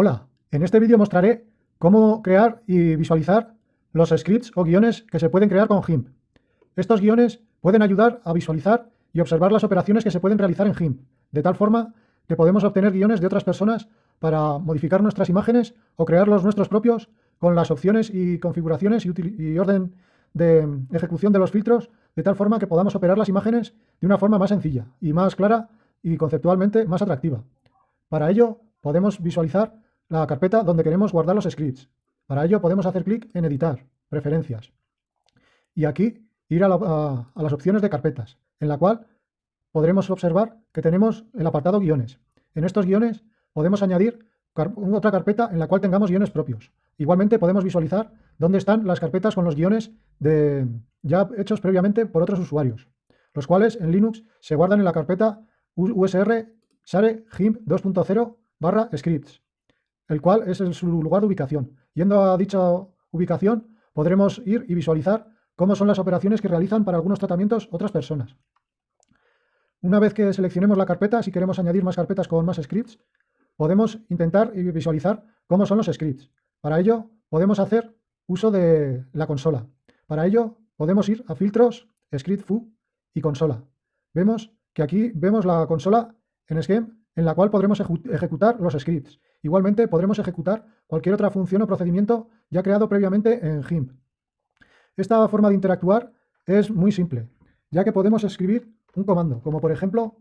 Hola, en este vídeo mostraré cómo crear y visualizar los scripts o guiones que se pueden crear con GIMP. Estos guiones pueden ayudar a visualizar y observar las operaciones que se pueden realizar en GIMP, de tal forma que podemos obtener guiones de otras personas para modificar nuestras imágenes o crearlos nuestros propios con las opciones y configuraciones y, y orden de ejecución de los filtros, de tal forma que podamos operar las imágenes de una forma más sencilla y más clara y conceptualmente más atractiva. Para ello, podemos visualizar la carpeta donde queremos guardar los scripts. Para ello podemos hacer clic en Editar, Preferencias. Y aquí ir a, las opciones de carpetas, en la cual podremos observar que tenemos el apartado guiones. En estos guiones podemos añadir otra carpeta en la cual tengamos guiones propios. Igualmente podemos visualizar dónde están las carpetas con los guiones de, ya hechos previamente por otros usuarios, los cuales en Linux se guardan en la carpeta usr share gimp 2.0 barra scripts, el cual es su lugar de ubicación. Yendo a dicha ubicación, podremos ir y visualizar cómo son las operaciones que realizan para algunos tratamientos otras personas. Una vez que seleccionemos la carpeta, si queremos añadir más carpetas con más scripts, podemos intentar y visualizar cómo son los scripts. Para ello, podemos hacer uso de la consola. Para ello, podemos ir a filtros, script fu y consola. Vemos que aquí vemos la consola en Scheme en la cual podremos ejecutar los scripts. Igualmente podremos ejecutar cualquier otra función o procedimiento ya creado previamente en GIMP. Esta forma de interactuar es muy simple, ya que podemos escribir un comando, como por ejemplo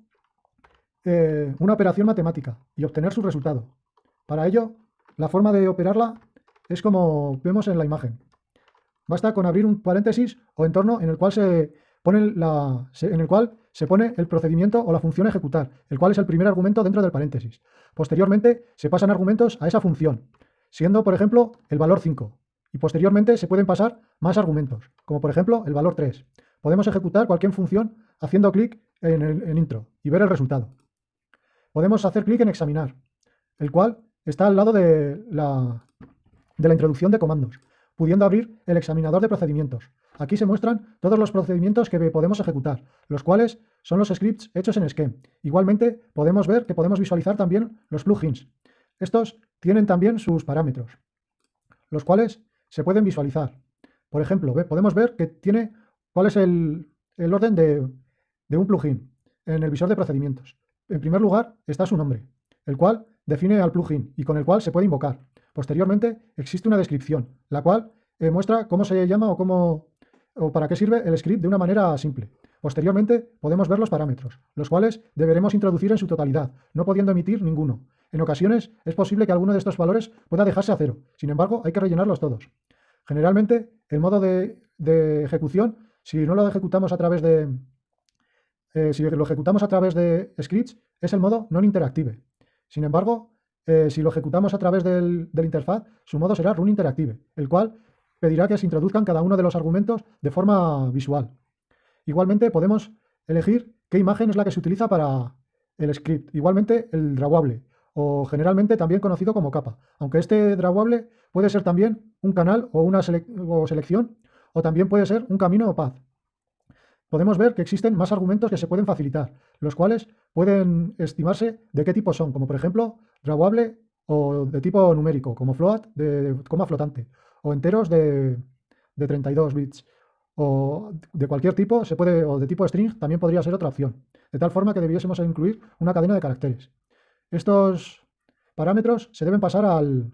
eh, una operación matemática y obtener su resultado. Para ello, la forma de operarla es como vemos en la imagen. Basta con abrir un paréntesis o entorno en el cual se pone la, en el cual se pone el procedimiento o la función ejecutar, el cual es el primer argumento dentro del paréntesis. Posteriormente se pasan argumentos a esa función, siendo por ejemplo el valor 5, y posteriormente se pueden pasar más argumentos, como por ejemplo el valor 3. Podemos ejecutar cualquier función haciendo clic en el intro y ver el resultado. Podemos hacer clic en examinar, el cual está al lado de la, de la introducción de comandos, pudiendo abrir el examinador de procedimientos, Aquí se muestran todos los procedimientos que podemos ejecutar, los cuales son los scripts hechos en Scheme. Igualmente, podemos ver que podemos visualizar también los plugins. Estos tienen también sus parámetros, los cuales se pueden visualizar. Por ejemplo, podemos ver que tiene cuál es el, orden de, de un plugin en el visor de procedimientos. En primer lugar está su nombre, el cual define al plugin y con el cual se puede invocar. Posteriormente existe una descripción, la cual eh, muestra cómo se llama o cómo o para qué sirve el script de una manera simple. Posteriormente podemos ver los parámetros, los cuales deberemos introducir en su totalidad, no pudiendo emitir ninguno. En ocasiones es posible que alguno de estos valores pueda dejarse a cero, sin embargo hay que rellenarlos todos. Generalmente el modo de, ejecución, si no lo ejecutamos a través de, eh, si lo ejecutamos a través de scripts, es el modo non interactive. Sin embargo, eh, si lo ejecutamos a través del, del, interfaz, su modo será run interactive, el cual pedirá que se introduzcan cada uno de los argumentos de forma visual. Igualmente podemos elegir qué imagen es la que se utiliza para el script. Igualmente el drawable, o generalmente también conocido como capa, aunque este drawable puede ser también un canal o una selección, o también puede ser un camino o path. Podemos ver que existen más argumentos que se pueden facilitar, los cuales pueden estimarse de qué tipo son, como por ejemplo drawable o de tipo numérico, como float, de coma flotante, o enteros de, 32 bits o de cualquier tipo, se puede, o de tipo string, también podría ser otra opción, de tal forma que debiésemos incluir una cadena de caracteres. Estos parámetros se deben pasar al,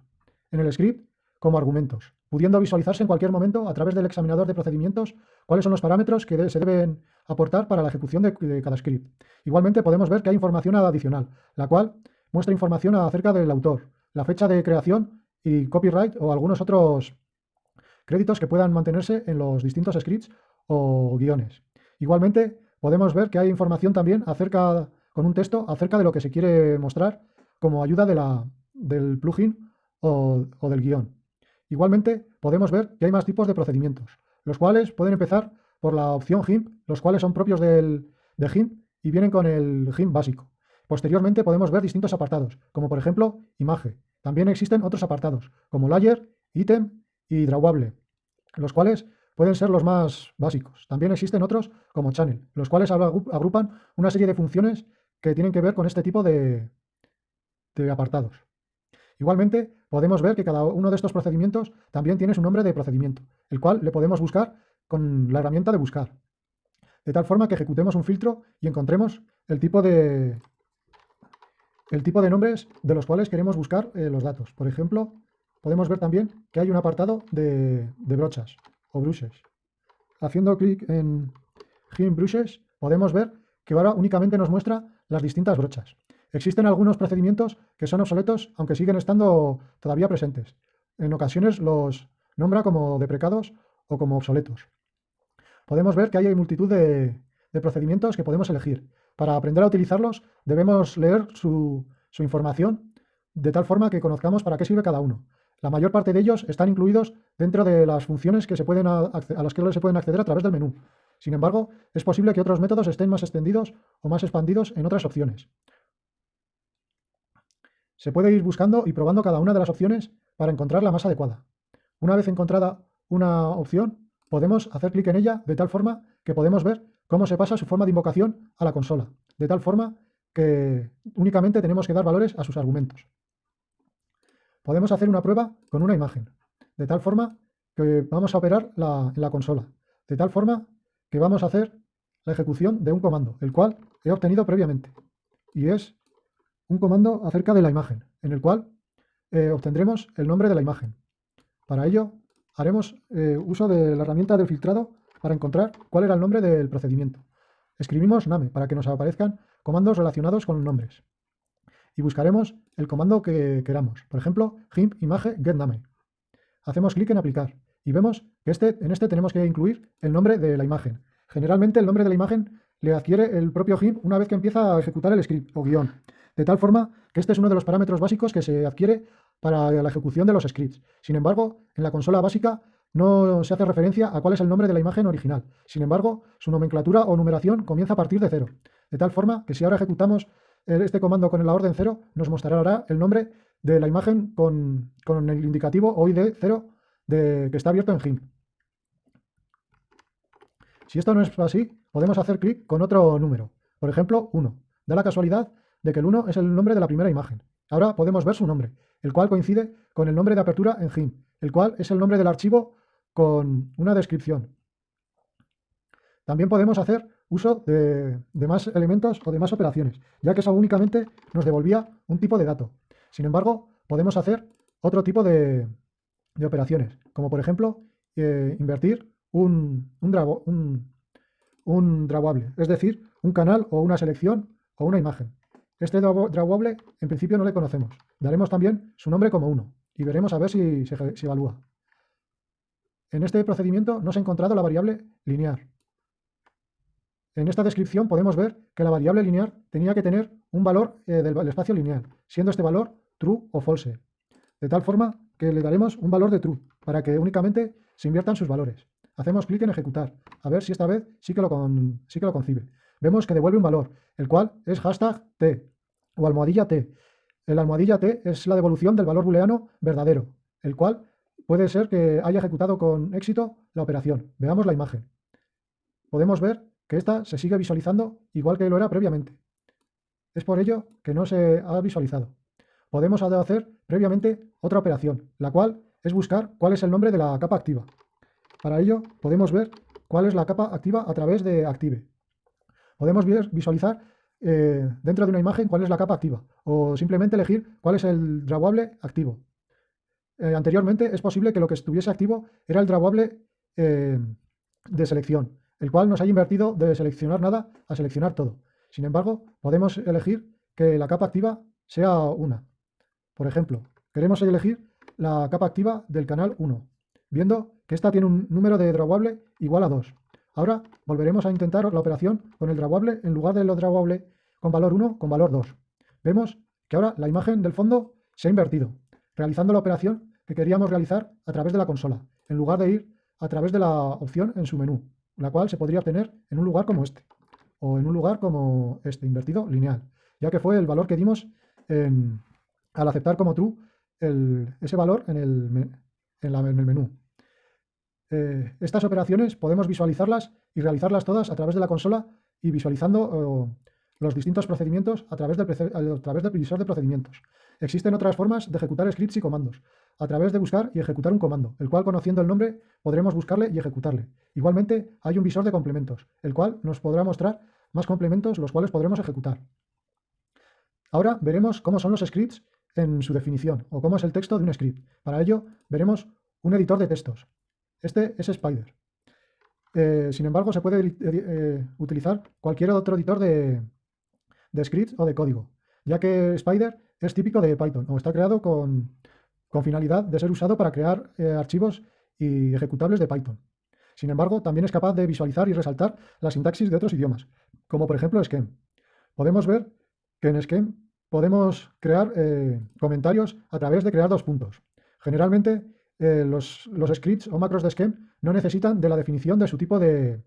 en el script como argumentos, pudiendo visualizarse en cualquier momento a través del examinador de procedimientos cuáles son los parámetros que se deben aportar para la ejecución de, cada script. Igualmente podemos ver que hay información adicional, la cual muestra información acerca del autor, la fecha de creación y copyright o algunos otros créditos que puedan mantenerse en los distintos scripts o guiones. Igualmente, podemos ver que hay información también acerca, con un texto acerca de lo que se quiere mostrar como ayuda del plugin o, del guion. Igualmente, podemos ver que hay más tipos de procedimientos, los cuales pueden empezar por la opción GIMP, los cuales son propios del, de GIMP y vienen con el GIMP básico. Posteriormente podemos ver distintos apartados, como por ejemplo imagen, también existen otros apartados, como layer, ítem y drawable, los cuales pueden ser los más básicos. También existen otros como channel, los cuales agrupan una serie de funciones que tienen que ver con este tipo de, de apartados. Igualmente, podemos ver que cada uno de estos procedimientos también tiene su nombre de procedimiento, el cual le podemos buscar con la herramienta de buscar. De tal forma que ejecutemos un filtro y encontremos el tipo de, el tipo de nombres de los cuales queremos buscar eh, los datos. Por ejemplo, podemos ver también que hay un apartado de, brochas o brushes. Haciendo clic en GIMP Brushes podemos ver que ahora únicamente nos muestra las distintas brochas. Existen algunos procedimientos que son obsoletos, aunque siguen estando todavía presentes. En ocasiones los nombra como deprecados o como obsoletos. Podemos ver que hay multitud de, procedimientos que podemos elegir. Para aprender a utilizarlos debemos leer su, información de tal forma que conozcamos para qué sirve cada uno. La mayor parte de ellos están incluidos dentro de las funciones que se pueden a las que se pueden acceder a través del menú. Sin embargo, es posible que otros métodos estén más extendidos o más expandidos en otras opciones. Se puede ir buscando y probando cada una de las opciones para encontrar la más adecuada. Una vez encontrada una opción, podemos hacer clic en ella de tal forma que podemos ver cómo se pasa su forma de invocación a la consola, de tal forma que únicamente tenemos que dar valores a sus argumentos. Podemos hacer una prueba con una imagen, de tal forma que vamos a operar la, en la consola, de tal forma que vamos a hacer la ejecución de un comando, el cual he obtenido previamente, y es un comando acerca de la imagen, en el cual eh, obtendremos el nombre de la imagen. Para ello, haremos eh, uso de la herramienta del filtrado para encontrar cuál era el nombre del procedimiento. Escribimos name para que nos aparezcan comandos relacionados con nombres. Y buscaremos el comando que queramos. Por ejemplo, gimp image getName. Hacemos clic en aplicar y vemos que este, en este tenemos que incluir el nombre de la imagen. Generalmente el nombre de la imagen le adquiere el propio GIMP una vez que empieza a ejecutar el script o guion de tal forma que este es uno de los parámetros básicos que se adquiere para la ejecución de los scripts. Sin embargo, en la consola básica no se hace referencia a cuál es el nombre de la imagen original. Sin embargo, su nomenclatura o numeración comienza a partir de cero. De tal forma que si ahora ejecutamos este comando con la orden cero, nos mostrará el nombre de la imagen con, el indicativo OID 0 de, que está abierto en GIMP. Si esto no es así, podemos hacer clic con otro número. Por ejemplo, 1. Da la casualidad de que el 1 es el nombre de la primera imagen. Ahora podemos ver su nombre, el cual coincide con el nombre de apertura en GIMP, el cual es el nombre del archivo con una descripción. También podemos hacer uso de, más elementos o de más operaciones, ya que eso únicamente nos devolvía un tipo de dato. Sin embargo, podemos hacer otro tipo de, operaciones, como por ejemplo eh, invertir un, un, un drawable, es decir, un canal o una selección o una imagen. Este drawable en principio no le conocemos. Daremos también su nombre como 1 y veremos a ver si se, evalúa. En este procedimiento no se ha encontrado la variable lineal. En esta descripción podemos ver que la variable lineal tenía que tener un valor eh, del espacio lineal, siendo este valor true o false. De tal forma que le daremos un valor de true, para que únicamente se inviertan sus valores. Hacemos clic en ejecutar, a ver si esta vez sí que lo, sí que lo concibe. Vemos que devuelve un valor, el cual es hashtag t, o almohadilla t. El almohadilla t es la devolución del valor booleano verdadero, el cual puede ser que haya ejecutado con éxito la operación. Veamos la imagen. Podemos ver que esta se sigue visualizando igual que lo era previamente. Es por ello que no se ha visualizado. Podemos hacer previamente otra operación, la cual es buscar cuál es el nombre de la capa activa. Para ello podemos ver cuál es la capa activa a través de Active. Podemos visualizar eh, dentro de una imagen cuál es la capa activa o simplemente elegir cuál es el drawable activo. Eh, anteriormente es posible que lo que estuviese activo era el drawable eh, de selección, el cual nos haya invertido de seleccionar nada a seleccionar todo. Sin embargo, podemos elegir que la capa activa sea una. Por ejemplo, queremos elegir la capa activa del canal 1, viendo esta tiene un número de drawable igual a 2. Ahora volveremos a intentar la operación con el drawable en lugar de lo drawable con valor 1 con valor 2. Vemos que ahora la imagen del fondo se ha invertido, realizando la operación que queríamos realizar a través de la consola, en lugar de ir a través de la opción en su menú, la cual se podría obtener en un lugar como este, o en un lugar como este, invertido lineal, ya que fue el valor que dimos al aceptar como true ese valor en el, en el menú. Eh, estas operaciones podemos visualizarlas y realizarlas todas a través de la consola y visualizando los distintos procedimientos a través, del, a través del previsor de procedimientos. Existen otras formas de ejecutar scripts y comandos, a través de buscar y ejecutar un comando, el cual conociendo el nombre podremos buscarle y ejecutarle. Igualmente hay un visor de complementos, el cual nos podrá mostrar más complementos los cuales podremos ejecutar. Ahora veremos cómo son los scripts en su definición o cómo es el texto de un script. Para ello veremos un editor de textos. Este es Spider. Eh, sin embargo, se puede eh, utilizar cualquier otro editor de, scripts o de código, ya que Spider es típico de Python o está creado con, finalidad de ser usado para crear eh, archivos y ejecutables de Python. Sin embargo, también es capaz de visualizar y resaltar la sintaxis de otros idiomas, como por ejemplo Scheme. Podemos ver que en Scheme podemos crear comentarios a través de crear dos puntos. Generalmente eh, los, scripts o macros de Scheme no necesitan de la definición de su tipo de,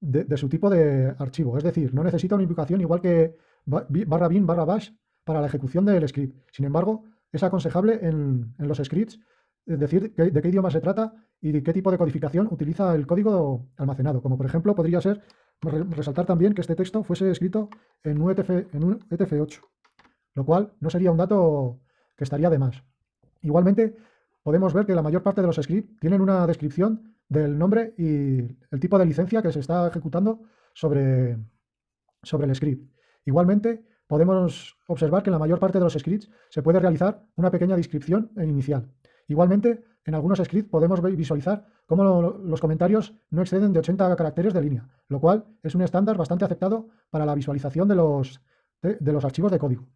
de, su tipo de archivo, es decir, no necesita una invocación igual que barra bin barra bash para la ejecución del script. Sin embargo, es aconsejable en, los scripts decir de qué idioma se trata y de qué tipo de codificación utiliza el código almacenado. Como por ejemplo podría ser resaltar también que este texto fuese escrito en un, en un ETF8, lo cual no sería un dato que estaría de más. Igualmente, podemos ver que la mayor parte de los scripts tienen una descripción del nombre y el tipo de licencia que se está ejecutando sobre, sobre el script. Igualmente, podemos observar que en la mayor parte de los scripts se puede realizar una pequeña descripción inicial. Igualmente, en algunos scripts podemos visualizar cómo los comentarios no exceden de 80 caracteres de línea, lo cual es un estándar bastante aceptado para la visualización de los, de, los archivos de código.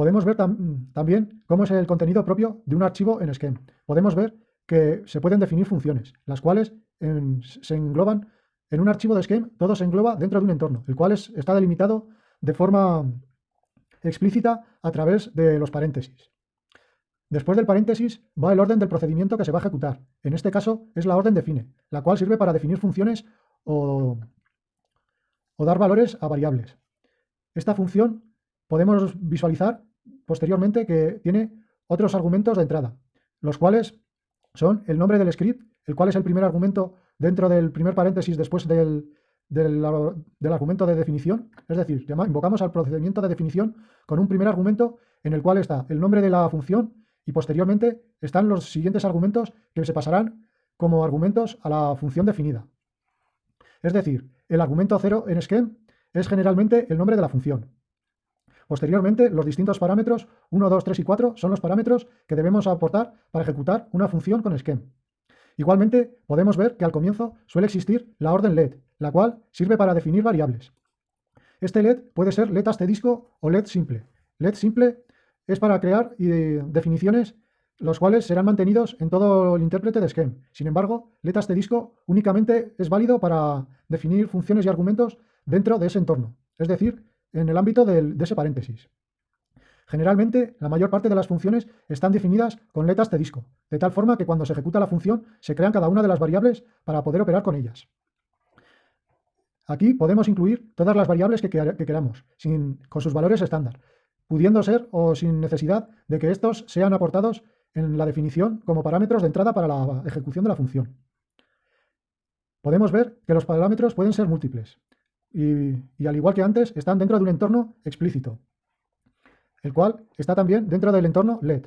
Podemos ver también cómo es el contenido propio de un archivo en Scheme. Podemos ver que se pueden definir funciones, las cuales se engloban en un archivo de Scheme, todo se engloba dentro de un entorno, el cual está delimitado de forma explícita a través de los paréntesis. Después del paréntesis va el orden del procedimiento que se va a ejecutar. En este caso es la orden define, la cual sirve para definir funciones o, dar valores a variables. Esta función podemos visualizar posteriormente que tiene otros argumentos de entrada, los cuales son el nombre del script, el cual es el primer argumento dentro del primer paréntesis después del, del, argumento de definición, es decir, invocamos al procedimiento de definición con un primer argumento en el cual está el nombre de la función y posteriormente están los siguientes argumentos que se pasarán como argumentos a la función definida. Es decir, el argumento 0 en Scheme es generalmente el nombre de la función. Posteriormente, los distintos parámetros 1, 2, 3 y 4 son los parámetros que debemos aportar para ejecutar una función con Scheme. Igualmente, podemos ver que al comienzo suele existir la orden LED, la cual sirve para definir variables. Este LED puede ser LED asterisco o LED simple. LED simple es para crear definiciones los cuales serán mantenidos en todo el intérprete de Scheme. Sin embargo, LED asterisco únicamente es válido para definir funciones y argumentos dentro de ese entorno, es decir, en el ámbito de ese paréntesis. Generalmente, la mayor parte de las funciones están definidas con LED asterisco, de tal forma que cuando se ejecuta la función se crean cada una de las variables para poder operar con ellas. Aquí podemos incluir todas las variables que, queramos, con sus valores estándar, pudiendo ser o sin necesidad de que estos sean aportados en la definición como parámetros de entrada para la ejecución de la función. Podemos ver que los parámetros pueden ser múltiples y, al igual que antes están dentro de un entorno explícito, el cual está también dentro del entorno LED.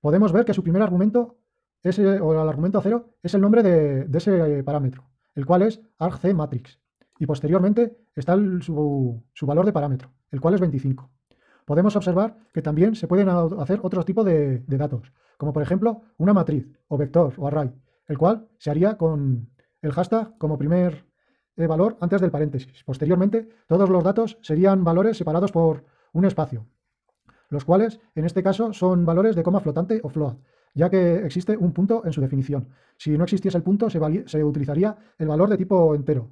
Podemos ver que su primer argumento o el argumento cero es el nombre de, de ese parámetro, el cual es argcmatrix y posteriormente está su, valor de parámetro, el cual es 25. Podemos observar que también se pueden hacer otros tipos de, datos, como por ejemplo una matriz o vector o array, el cual se haría con el hashtag como primer eh, valor antes del paréntesis. Posteriormente, todos los datos serían valores separados por un espacio, los cuales en este caso son valores de coma flotante o float, ya que existe un punto en su definición. Si no existiese el punto, se, se utilizaría el valor de tipo entero,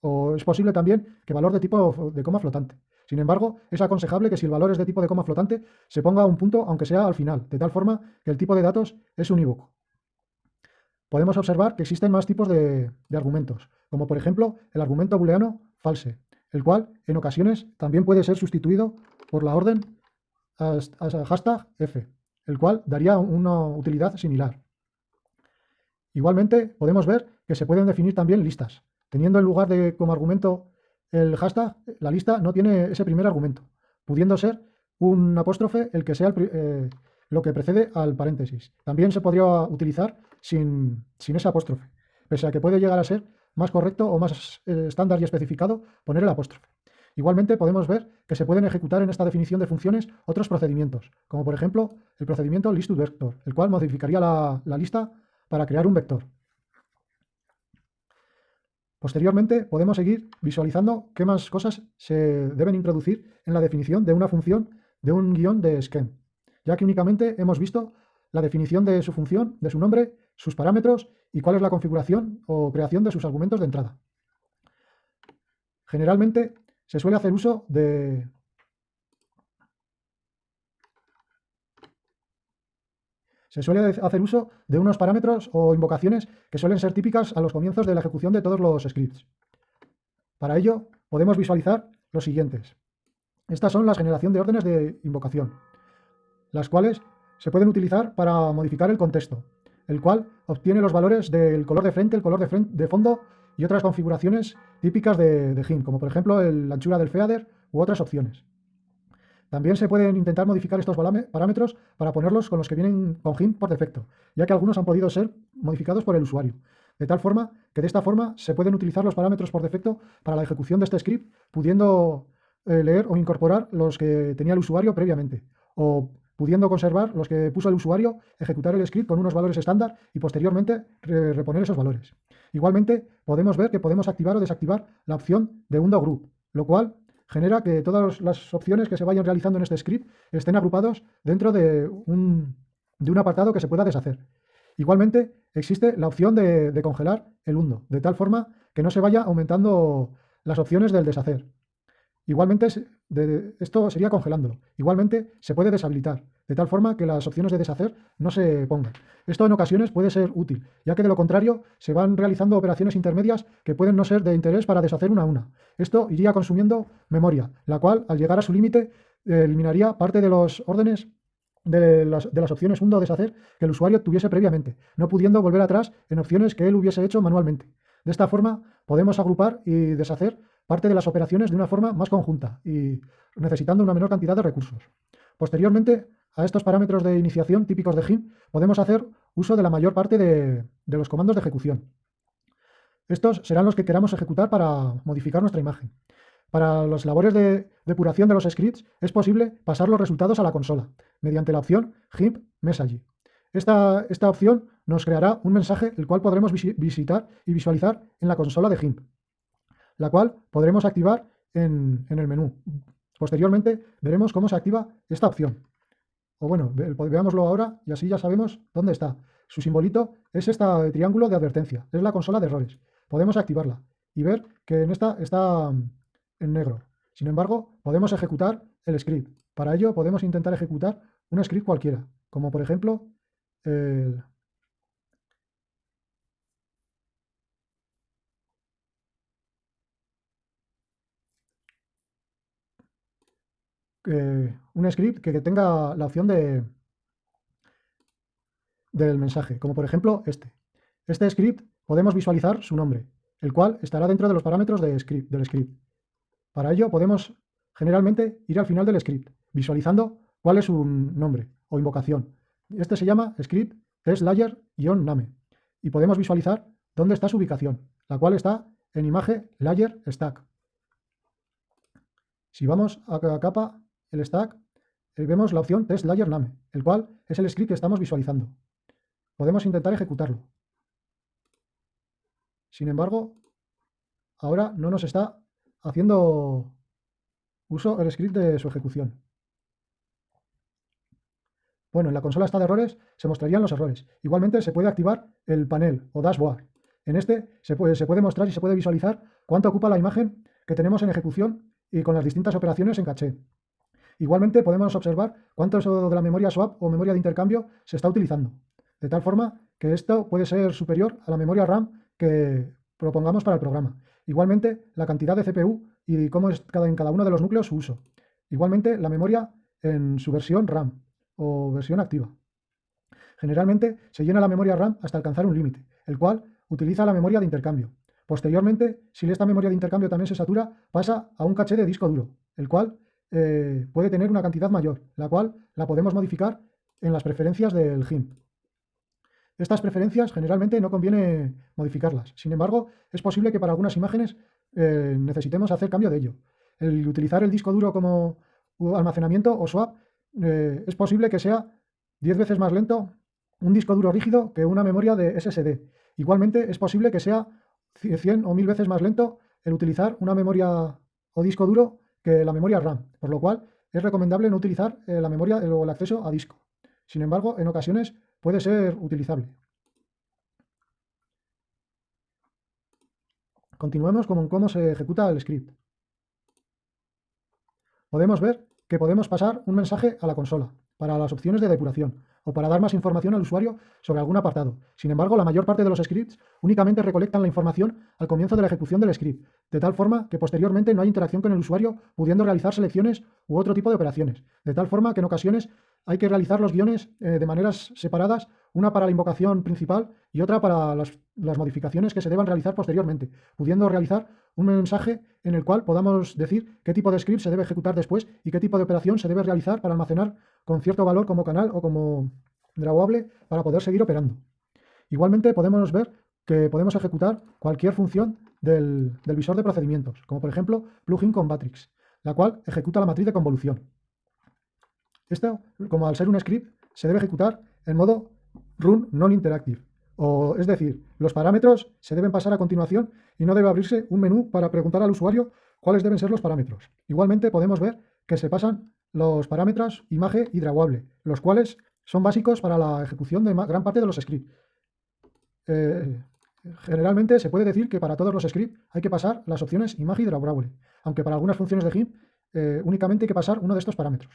o es posible también que valor de tipo de coma flotante. Sin embargo, es aconsejable que si el valor es de tipo de coma flotante, se ponga un punto aunque sea al final, de tal forma que el tipo de datos es unívoco. Podemos observar que existen más tipos de, argumentos, como por ejemplo el argumento booleano false, el cual en ocasiones también puede ser sustituido por la orden hashtag f, el cual daría una utilidad similar. Igualmente, podemos ver que se pueden definir también listas, Teniendo en lugar de como argumento el hashtag, la lista no tiene ese primer argumento. pudiendo ser un apóstrofe el que sea eh, lo que precede al paréntesis. También se podría utilizar sin, sin ese apóstrofe, pese a que puede llegar a ser más correcto o más eh, estándar y especificado poner el apóstrofe. Igualmente podemos ver que se pueden ejecutar en esta definición de funciones otros procedimientos, como por ejemplo el procedimiento list2vector, el cual modificaría la, la lista para crear un vector. Posteriormente podemos seguir visualizando qué más cosas se deben introducir en la definición de una función de un guion de scheme, ya que únicamente hemos visto la definición de su función, de su nombre, sus parámetros y cuál es la configuración o creación de sus argumentos de entrada. Generalmente se suele hacer uso de... Se suele hacer uso de unos parámetros o invocaciones que suelen ser típicas a los comienzos de la ejecución de todos los scripts. Para ello, podemos visualizar los siguientes. Estas son las generación de órdenes de invocación, las cuales se pueden utilizar para modificar el contexto, el cual obtiene los valores del color de frente, el color de, fondo y otras configuraciones típicas de, GIMP, como por ejemplo la anchura del feather u otras opciones. También se pueden intentar modificar estos parámetros para ponerlos con los que vienen con GIMP por defecto, ya que algunos han podido ser modificados por el usuario. De tal forma que de esta forma se pueden utilizar los parámetros por defecto para la ejecución de este script, pudiendo eh, leer o incorporar los que tenía el usuario previamente, o pudiendo conservar los que puso el usuario, ejecutar el script con unos valores estándar y posteriormente reponer esos valores. Igualmente, podemos ver que podemos activar o desactivar la opción de undo group, lo cual genera que todas las opciones que se vayan realizando en este script estén agrupados dentro de un, de un apartado que se pueda deshacer. Igualmente, existe la opción de, de congelar el undo, de tal forma que no se vaya aumentando las opciones del deshacer. Igualmente, esto sería congelándolo. Igualmente, se puede deshabilitar, de tal forma que las opciones de deshacer no se pongan. Esto en ocasiones puede ser útil, ya que de lo contrario se van realizando operaciones intermedias que pueden no ser de interés para deshacer una a una. Esto iría consumiendo memoria, la cual, al llegar a su límite, eliminaría parte de los órdenes de las, opciones undo deshacer que el usuario tuviese previamente, no pudiendo volver atrás en opciones que él hubiese hecho manualmente. De esta forma, podemos agrupar y deshacer parte de las operaciones de una forma más conjunta y necesitando una menor cantidad de recursos. Posteriormente, a estos parámetros de iniciación típicos de GIMP, podemos hacer uso de la mayor parte de, los comandos de ejecución. Estos serán los que queramos ejecutar para modificar nuestra imagen. Para las labores de depuración de los scripts es posible pasar los resultados a la consola, mediante la opción GIMP Message. Esta, esta opción nos creará un mensaje el cual podremos visitar y visualizar en la consola de GIMP la cual podremos activar en, el menú. Posteriormente veremos cómo se activa esta opción. O bueno, veámoslo ahora y así ya sabemos dónde está. Su simbolito es este triángulo de advertencia, es la consola de errores. Podemos activarla y ver que en esta está mm, en negro. Sin embargo, podemos ejecutar el script. Para ello podemos intentar ejecutar un script cualquiera, como por ejemplo el, Un script que, tenga la opción de del mensaje, como por ejemplo este. Este script podemos visualizar su nombre, el cual estará dentro de los parámetros del script. Para ello podemos generalmente ir al final del script, visualizando cuál es su nombre o invocación. Este se llama script test layer-name y podemos visualizar dónde está su ubicación, la cual está en imagen layer stack. Si vamos a capa el stack, eh, vemos la opción test layer name, el cual es el script que estamos visualizando. Podemos intentar ejecutarlo. Sin embargo, ahora no nos está haciendo uso el script de su ejecución. Bueno, en la consola está de errores, se mostrarían los errores. Igualmente se puede activar el panel o dashboard. En este se puede, se puede mostrar y se puede visualizar cuánto ocupa la imagen que tenemos en ejecución y con las distintas operaciones en caché. Igualmente podemos observar cuánto de la memoria swap o memoria de intercambio se está utilizando, de tal forma que esto puede ser superior a la memoria RAM que propongamos para el programa. Igualmente la cantidad de CPU y cómo es cada, en cada uno de los núcleos su uso. Igualmente la memoria en su versión RAM o versión activa. Generalmente se llena la memoria RAM hasta alcanzar un límite, el cual utiliza la memoria de intercambio. Posteriormente, si esta memoria de intercambio también se satura, pasa a un caché de disco duro, el cual eh, puede tener una cantidad mayor, la cual la podemos modificar en las preferencias del GIMP. Estas preferencias generalmente no conviene modificarlas. Sin embargo, es posible que para algunas imágenes eh, necesitemos hacer cambio de ello. El utilizar el disco duro como almacenamiento o swap eh, es posible que sea 10 veces más lento un disco duro rígido que una memoria de SSD. Igualmente es posible que sea 100 o 1000 veces más lento el utilizar una memoria o disco duro que la memoria RAM, por lo cual es recomendable no utilizar eh, la memoria o el acceso a disco. Sin embargo, en ocasiones puede ser utilizable. Continuemos con cómo se ejecuta el script. Podemos ver que podemos pasar un mensaje a la consola para las opciones de depuración o para dar más información al usuario sobre algún apartado. Sin embargo, la mayor parte de los scripts únicamente recolectan la información al comienzo de la ejecución del script, de tal forma que posteriormente no hay interacción con el usuario pudiendo realizar selecciones u otro tipo de operaciones, de tal forma que en ocasiones hay que realizar los guiones eh, de maneras separadas, una para la invocación principal y otra para las, modificaciones que se deban realizar posteriormente, pudiendo realizar un mensaje en el cual podamos decir qué tipo de script se debe ejecutar después y qué tipo de operación se debe realizar para almacenar con cierto valor como canal o como drawable para poder seguir operando. Igualmente podemos ver que podemos ejecutar cualquier función del, del visor de procedimientos, como por ejemplo plugin con Matrix, la cual ejecuta la matriz de convolución. Esto, como al ser un script, se debe ejecutar en modo run non-interactive. O, es decir, los parámetros se deben pasar a continuación y no debe abrirse un menú para preguntar al usuario cuáles deben ser los parámetros. Igualmente podemos ver que se pasan los parámetros imagen y drawable, los cuales son básicos para la ejecución de gran parte de los scripts. Eh, generalmente se puede decir que para todos los scripts hay que pasar las opciones imagen y drawable, aunque para algunas funciones de GIMP eh, únicamente hay que pasar uno de estos parámetros.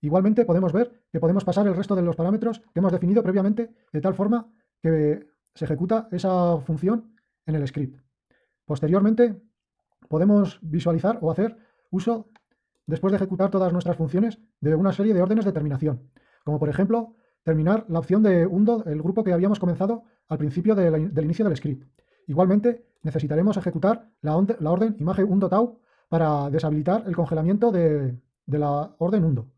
Igualmente podemos ver que podemos pasar el resto de los parámetros que hemos definido previamente de tal forma que se ejecuta esa función en el script. Posteriormente podemos visualizar o hacer uso, después de ejecutar todas nuestras funciones, de una serie de órdenes de terminación, como por ejemplo terminar la opción de undo, el grupo que habíamos comenzado al principio del inicio del script. Igualmente necesitaremos ejecutar la, orden imagen undo tau para deshabilitar el congelamiento de, de la orden undo.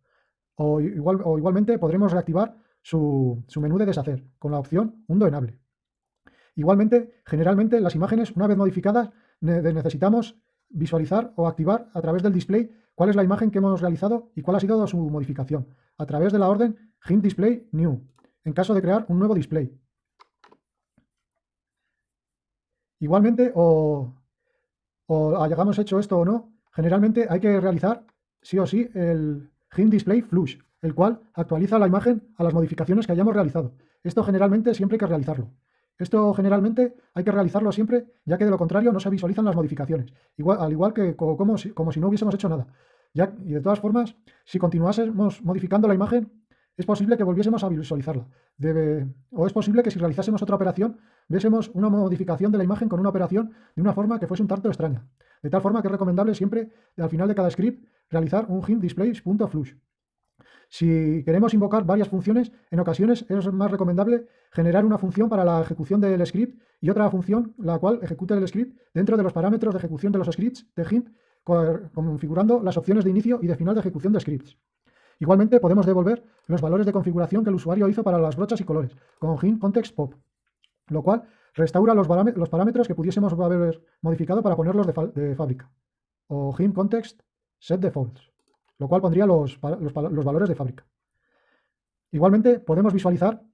O, igual, o igualmente podremos reactivar su, menú de deshacer con la opción Undo Enable. Igualmente, generalmente las imágenes, una vez modificadas, necesitamos visualizar o activar a través del display cuál es la imagen que hemos realizado y cuál ha sido su modificación, a través de la orden Hint Display New, en caso de crear un nuevo display. Igualmente, o, o hayamos hecho esto o no, generalmente hay que realizar sí o sí el, GIMP Display Flush, el cual actualiza la imagen a las modificaciones que hayamos realizado. Esto generalmente siempre hay que realizarlo. Esto generalmente hay que realizarlo siempre, ya que de lo contrario no se visualizan las modificaciones, al igual que como, si, como si no hubiésemos hecho nada. Ya, y de todas formas, si continuásemos modificando la imagen, es posible que volviésemos a visualizarla. O es posible que si realizásemos otra operación, viésemos una modificación de la imagen con una operación de una forma que fuese un tanto extraña. De tal forma que es recomendable siempre, al final de cada script, realizar un hint displays.flush. Si queremos invocar varias funciones, en ocasiones es más recomendable generar una función para la ejecución del script y otra función la cual ejecute el script dentro de los parámetros de ejecución de los scripts de hint, configurando las opciones de inicio y de final de ejecución de scripts. Igualmente podemos devolver los valores de configuración que el usuario hizo para las brochas y colores, con hint context pop, lo cual restaura los, parámetros que pudiésemos haber modificado para ponerlos de, fábrica, o hint context set defaults, lo cual pondría los, los valores de fábrica. Igualmente podemos visualizar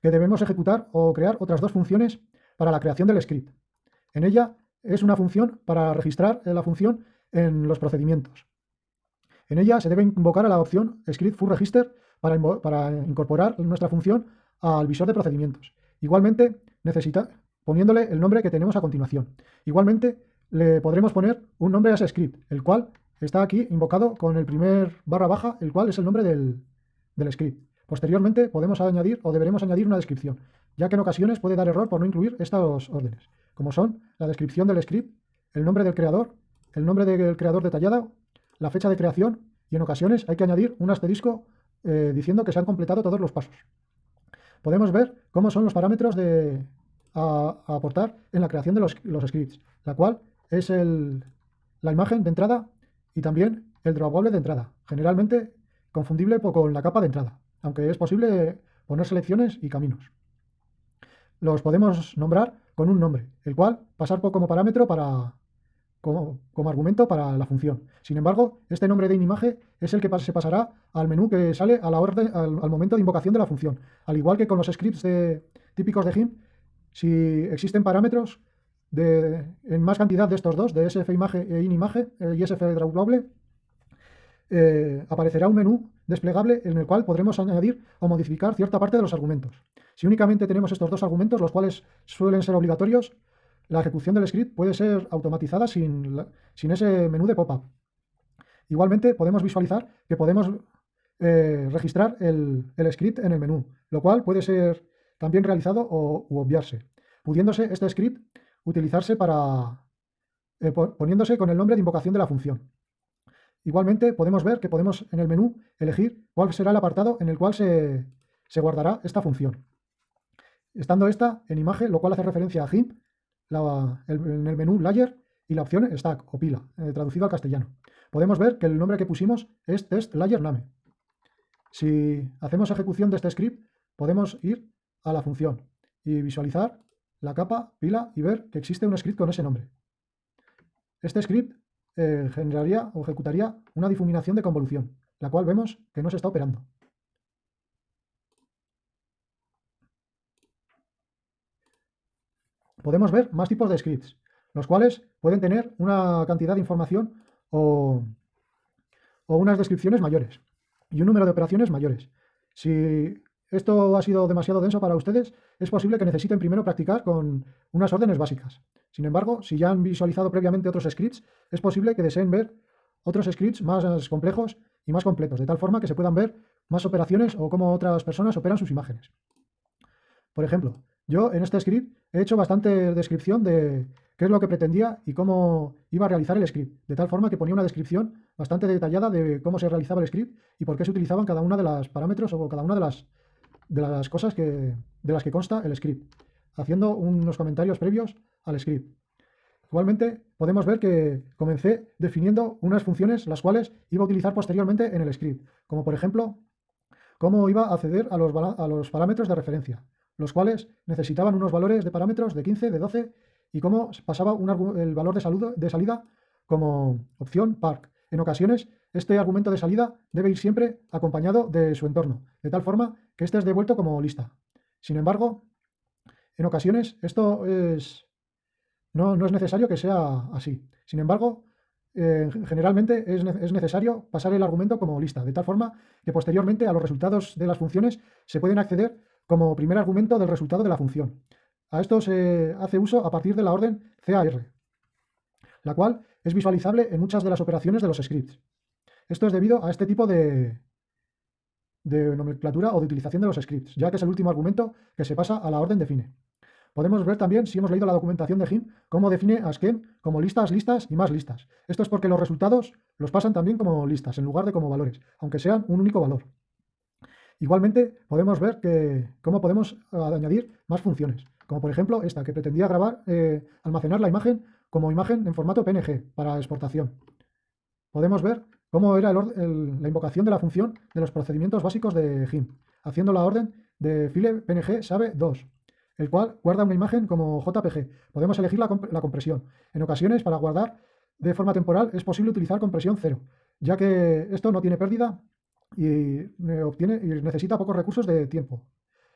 que debemos ejecutar o crear otras dos funciones para la creación del script. En ella es una función para registrar la función en los procedimientos. En ella se debe invocar a la opción script full register para, incorporar nuestra función al visor de procedimientos. Igualmente, necesita, poniéndole el nombre que tenemos a continuación. Igualmente, le podremos poner un nombre a ese script, el cual está aquí invocado con el primer barra baja, el cual es el nombre del, del script. Posteriormente podemos añadir o deberemos añadir una descripción, ya que en ocasiones puede dar error por no incluir estas órdenes, como son la descripción del script, el nombre del creador, el nombre del creador detallado, la fecha de creación y en ocasiones hay que añadir un asterisco eh, diciendo que se han completado todos los pasos. Podemos ver cómo son los parámetros de, a, aportar en la creación de los, scripts, la cual es la imagen de entrada y también el drawable de entrada, generalmente confundible con la capa de entrada, aunque es posible poner selecciones y caminos. Los podemos nombrar con un nombre, el cual pasar como parámetro para, como, argumento para la función. Sin embargo, este nombre de inimaje es el que se pasará al menú que sale a la orden, al, momento de invocación de la función. Al igual que con los scripts típicos de GIMP, si existen parámetros en más cantidad de estos dos, de sfimaje e inimaje eh, y sfdrawable, eh, aparecerá un menú desplegable en el cual podremos añadir o modificar cierta parte de los argumentos. Si únicamente tenemos estos dos argumentos, los cuales suelen ser obligatorios, la ejecución del script puede ser automatizada sin, sin ese menú de pop-up. Igualmente podemos visualizar que podemos eh, registrar el, script en el menú, lo cual puede ser también realizado o u obviarse, pudiéndose este script utilizarse para eh, poniéndose con el nombre de invocación de la función. Igualmente podemos ver que podemos en el menú elegir cuál será el apartado en el cual se, guardará esta función. Estando esta en imagen, lo cual hace referencia a GIMP, en el menú Layer y la opción Stack o pila, eh, traducido al castellano. Podemos ver que el nombre que pusimos es test layer name. Si hacemos ejecución de este script, podemos ir a la función y visualizar la capa, pila y ver que existe un script con ese nombre. Este script eh, generaría o ejecutaría una difuminación de convolución, la cual vemos que no se está operando. Podemos ver más tipos de scripts, los cuales pueden tener una cantidad de información o, unas descripciones mayores y un número de operaciones mayores. Si esto ha sido demasiado denso para ustedes, es posible que necesiten primero practicar con unas órdenes básicas. Sin embargo, si ya han visualizado previamente otros scripts, es posible que deseen ver otros scripts más complejos y más completos, de tal forma que se puedan ver más operaciones o cómo otras personas operan sus imágenes. Por ejemplo, yo en este script he hecho bastante descripción de qué es lo que pretendía y cómo iba a realizar el script, de tal forma que ponía una descripción bastante detallada de cómo se realizaba el script y por qué se utilizaban cada una de las parámetros o cada una de las de las cosas que, de las que consta el script, haciendo unos comentarios previos al script. Igualmente, podemos ver que comencé definiendo unas funciones las cuales iba a utilizar posteriormente en el script, como por ejemplo, cómo iba a acceder a los, a los parámetros de referencia, los cuales necesitaban unos valores de parámetros de 15, de 12, y cómo pasaba el valor de, salida como opción park. En ocasiones este argumento de salida debe ir siempre acompañado de su entorno, de tal forma que éste es devuelto como lista. Sin embargo, en ocasiones esto es, no, es necesario que sea así. Sin embargo, eh, generalmente es, es, necesario pasar el argumento como lista, de tal forma que posteriormente a los resultados de las funciones se pueden acceder como primer argumento del resultado de la función. A esto se hace uso a partir de la orden CAR, la cual es visualizable en muchas de las operaciones de los scripts. Esto es debido a este tipo de, de nomenclatura o de utilización de los scripts, ya que es el último argumento que se pasa a la orden define. Podemos ver también, si hemos leído la documentación de GIMP, cómo define a scheme como listas, listas y más listas. Esto es porque los resultados los pasan también como listas, en lugar de como valores, aunque sean un único valor. Igualmente, podemos ver que, cómo podemos añadir más funciones, como por ejemplo esta, que pretendía grabar, eh, almacenar la imagen como imagen en formato PNG para exportación. Podemos ver cómo era la invocación de la función de los procedimientos básicos de GIMP, haciendo la orden de file png sabe 2, el cual guarda una imagen como JPG. Podemos elegir la, compresión. En ocasiones, para guardar de forma temporal, es posible utilizar compresión 0, ya que esto no tiene pérdida y, obtiene, y necesita pocos recursos de tiempo.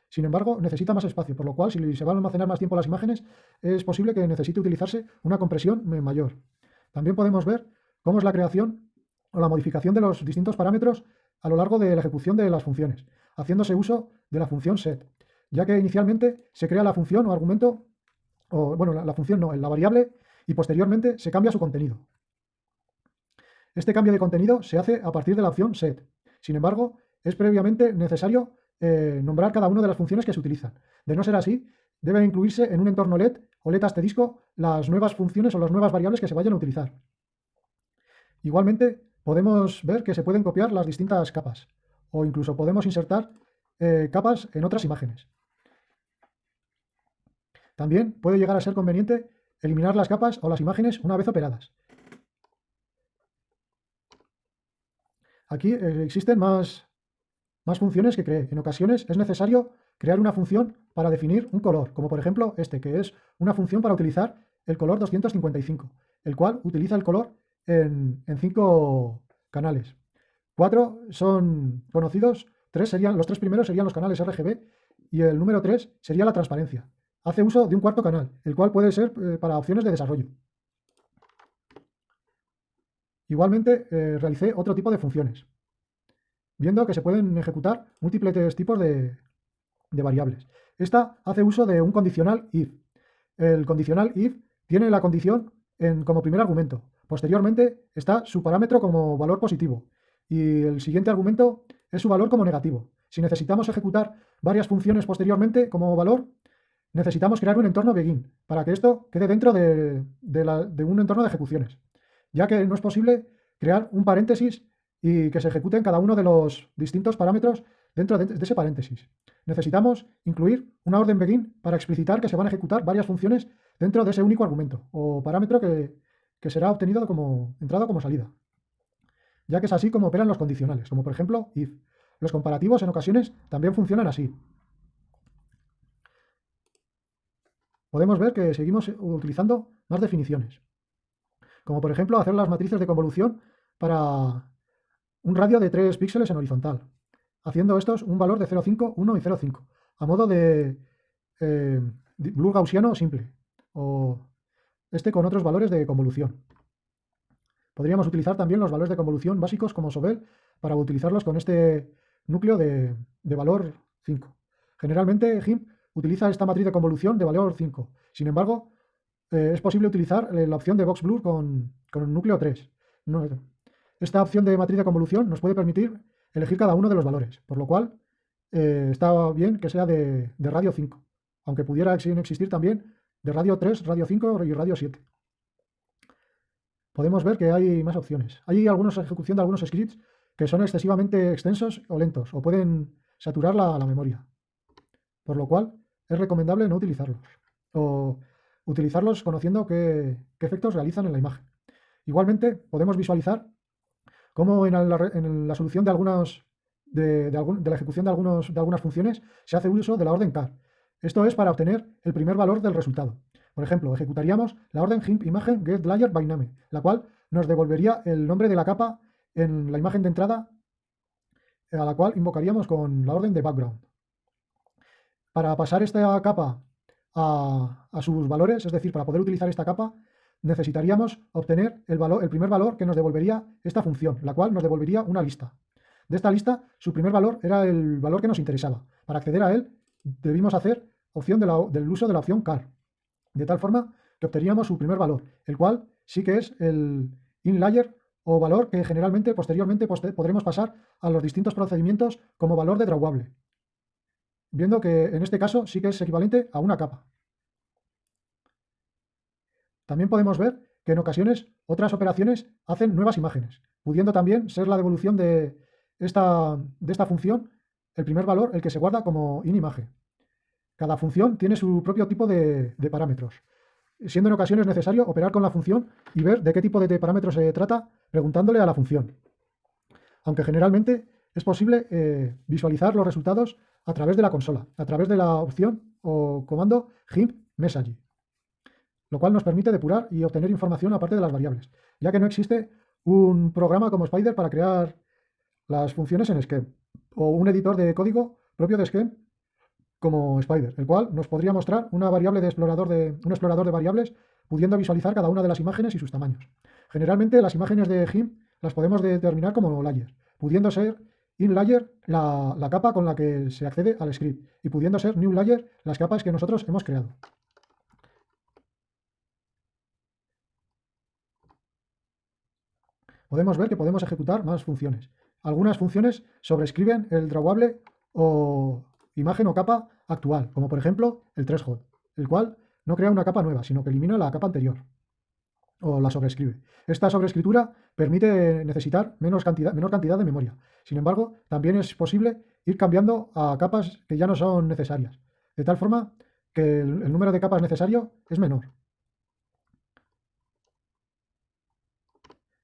Sin embargo, necesita más espacio, por lo cual, si se van a almacenar más tiempo las imágenes, es posible que necesite utilizarse una compresión mayor. También podemos ver cómo es la creación o la modificación de los distintos parámetros a lo largo de la ejecución de las funciones, haciéndose uso de la función set, ya que inicialmente se crea la función o argumento, o bueno, la, función no, la variable, y posteriormente se cambia su contenido. Este cambio de contenido se hace a partir de la opción set. Sin embargo, es previamente necesario eh, nombrar cada una de las funciones que se utilizan. De no ser así, debe incluirse en un entorno LED o LED disco las nuevas funciones o las nuevas variables que se vayan a utilizar. Igualmente, podemos ver que se pueden copiar las distintas capas o incluso podemos insertar eh, capas en otras imágenes. También puede llegar a ser conveniente eliminar las capas o las imágenes una vez operadas. Aquí eh, existen más, más funciones que cree. En ocasiones es necesario crear una función para definir un color, como por ejemplo este, que es una función para utilizar el color 255, el cual utiliza el color en, cinco canales. Cuatro son conocidos, tres serían, los tres primeros serían los canales RGB y el número tres sería la transparencia. Hace uso de un cuarto canal, el cual puede ser eh, para opciones de desarrollo. Igualmente, eh, realicé otro tipo de funciones, viendo que se pueden ejecutar múltiples tipos de, variables. Esta hace uso de un condicional if. El condicional if tiene la condición en, como primer argumento. Posteriormente está su parámetro como valor positivo y el siguiente argumento es su valor como negativo. Si necesitamos ejecutar varias funciones posteriormente como valor, necesitamos crear un entorno begin para que esto quede dentro de un entorno de ejecuciones ya que no es posible crear un paréntesis y que se ejecuten cada uno de los distintos parámetros dentro de, ese paréntesis. Necesitamos incluir una orden begin para explicitar que se van a ejecutar varias funciones dentro de ese único argumento o parámetro que, será obtenido como entrada o como salida. Ya que es así como operan los condicionales, como por ejemplo if. Los comparativos en ocasiones también funcionan así. Podemos ver que seguimos utilizando más definiciones como por ejemplo hacer las matrices de convolución para un radio de 3 píxeles en horizontal, haciendo estos un valor de 0,5, 1 y 0,5, a modo de eh, blur gaussiano simple, o este con otros valores de convolución. Podríamos utilizar también los valores de convolución básicos como Sobel para utilizarlos con este núcleo de, de valor 5. Generalmente GIMP utiliza esta matriz de convolución de valor 5. Sin embargo, eh, es posible utilizar eh, la opción de Box Blur con, con núcleo 3. esta opción de matriz de convolución nos puede permitir elegir cada uno de los valores, por lo cual eh, está bien que sea de, radio 5, aunque pudiera existir también de radio 3, radio 5 y radio 7. Podemos ver que hay más opciones. Hay algunos ejecución de algunos scripts que son excesivamente extensos o lentos, o pueden saturar la, la memoria, por lo cual es recomendable no utilizarlos. O utilizarlos conociendo qué, efectos realizan en la imagen. Igualmente, podemos visualizar cómo en la, solución de, algunos, de, la ejecución de, de algunas funciones se hace uso de la orden car. Esto es para obtener el primer valor del resultado. Por ejemplo, ejecutaríamos la orden GIMP imagen get layer name, la cual nos devolvería el nombre de la capa en la imagen de entrada a la cual invocaríamos con la orden de background. Para pasar esta capa a, sus valores, es decir, para poder utilizar esta capa, necesitaríamos obtener el, valor, el primer valor que nos devolvería esta función, la cual nos devolvería una lista. De esta lista, su primer valor era el valor que nos interesaba. Para acceder a él, debimos hacer opción del uso de la opción car, de tal forma que obteníamos su primer valor, el cual sí que es el inlayer o valor que generalmente posteriormente podremos pasar a los distintos procedimientos como valor de drawable viendo que en este caso sí que es equivalente a una capa. También podemos ver que en ocasiones otras operaciones hacen nuevas imágenes, pudiendo también ser la devolución de esta, de esta función el primer valor, el que se guarda como inimagen. Cada función tiene su propio tipo de, de, parámetros, siendo en ocasiones necesario operar con la función y ver de qué tipo de parámetros se trata preguntándole a la función. Aunque generalmente es posible eh, visualizar los resultados a través de la consola, a través de la opción o comando GIMP Message, lo cual nos permite depurar y obtener información aparte de las variables, ya que no existe un programa como Spider para crear las funciones en Scheme, o un editor de código propio de Scheme como Spider, el cual nos podría mostrar una variable de explorador de, un explorador de variables pudiendo visualizar cada una de las imágenes y sus tamaños. Generalmente las imágenes de GIMP las podemos determinar como layers, pudiendo ser in layer la, la, capa con la que se accede al script y pudiendo ser new layer las capas que nosotros hemos creado. Podemos ver que podemos ejecutar más funciones. Algunas funciones sobrescriben el drawable o imagen o capa actual, como por ejemplo el threshold, el cual no crea una capa nueva, sino que elimina la capa anterior o la sobrescribe. Esta sobreescritura permite necesitar menos cantidad, menor cantidad de memoria. Sin embargo, también es posible ir cambiando a capas que ya no son necesarias, de tal forma que el, número de capas necesario es menor.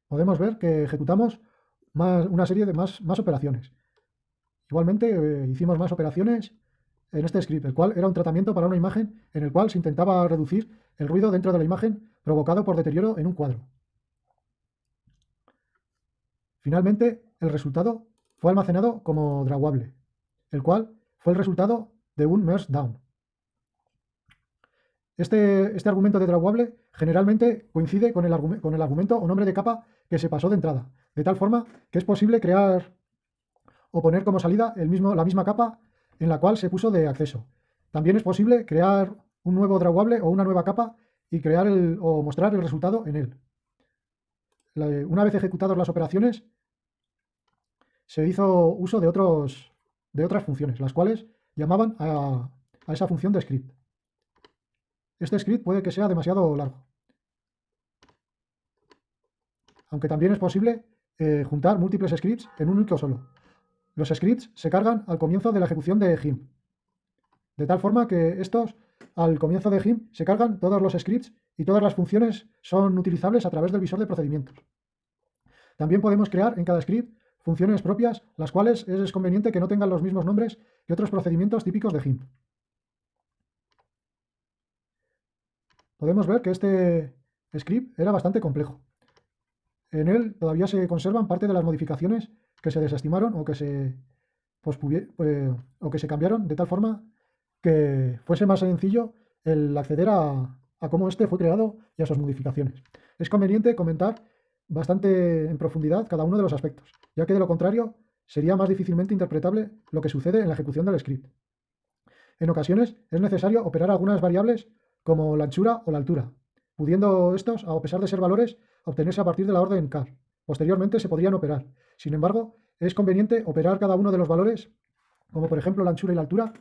Podemos ver que ejecutamos más, una serie de más, más operaciones. Igualmente eh, hicimos más operaciones en este script, el cual era un tratamiento para una imagen en el cual se intentaba reducir el ruido dentro de la imagen provocado por deterioro en un cuadro. Finalmente, el resultado fue almacenado como draguable, el cual fue el resultado de un merge down. Este, este, argumento de draguable generalmente coincide con el, con el argumento o nombre de capa que se pasó de entrada, de tal forma que es posible crear o poner como salida el mismo, la misma capa en la cual se puso de acceso. También es posible crear un nuevo draguable o una nueva capa y crear el, o mostrar el resultado en él. una vez ejecutadas las operaciones, se hizo uso de, otros, de otras funciones, las cuales llamaban a, esa función de script. Este script puede que sea demasiado largo. Aunque también es posible eh, juntar múltiples scripts en un único solo. Los scripts se cargan al comienzo de la ejecución de GIMP. De tal forma que estos, al comienzo de GIMP, se cargan todos los scripts y todas las funciones son utilizables a través del visor de procedimientos. También podemos crear en cada script funciones propias, las cuales es conveniente que no tengan los mismos nombres que otros procedimientos típicos de GIMP. Podemos ver que este script era bastante complejo. En él todavía se conservan parte de las modificaciones que se desestimaron o que se, pues, o que se cambiaron de tal forma que fuese más sencillo el acceder a, a cómo este fue creado y a sus modificaciones. Es conveniente comentar bastante en profundidad cada uno de los aspectos, ya que de lo contrario sería más difícilmente interpretable lo que sucede en la ejecución del script. En ocasiones es necesario operar algunas variables como la anchura o la altura, pudiendo estos, a pesar de ser valores, obtenerse a partir de la orden car. Posteriormente se podrían operar. Sin embargo, es conveniente operar cada uno de los valores, como por ejemplo la anchura y la altura,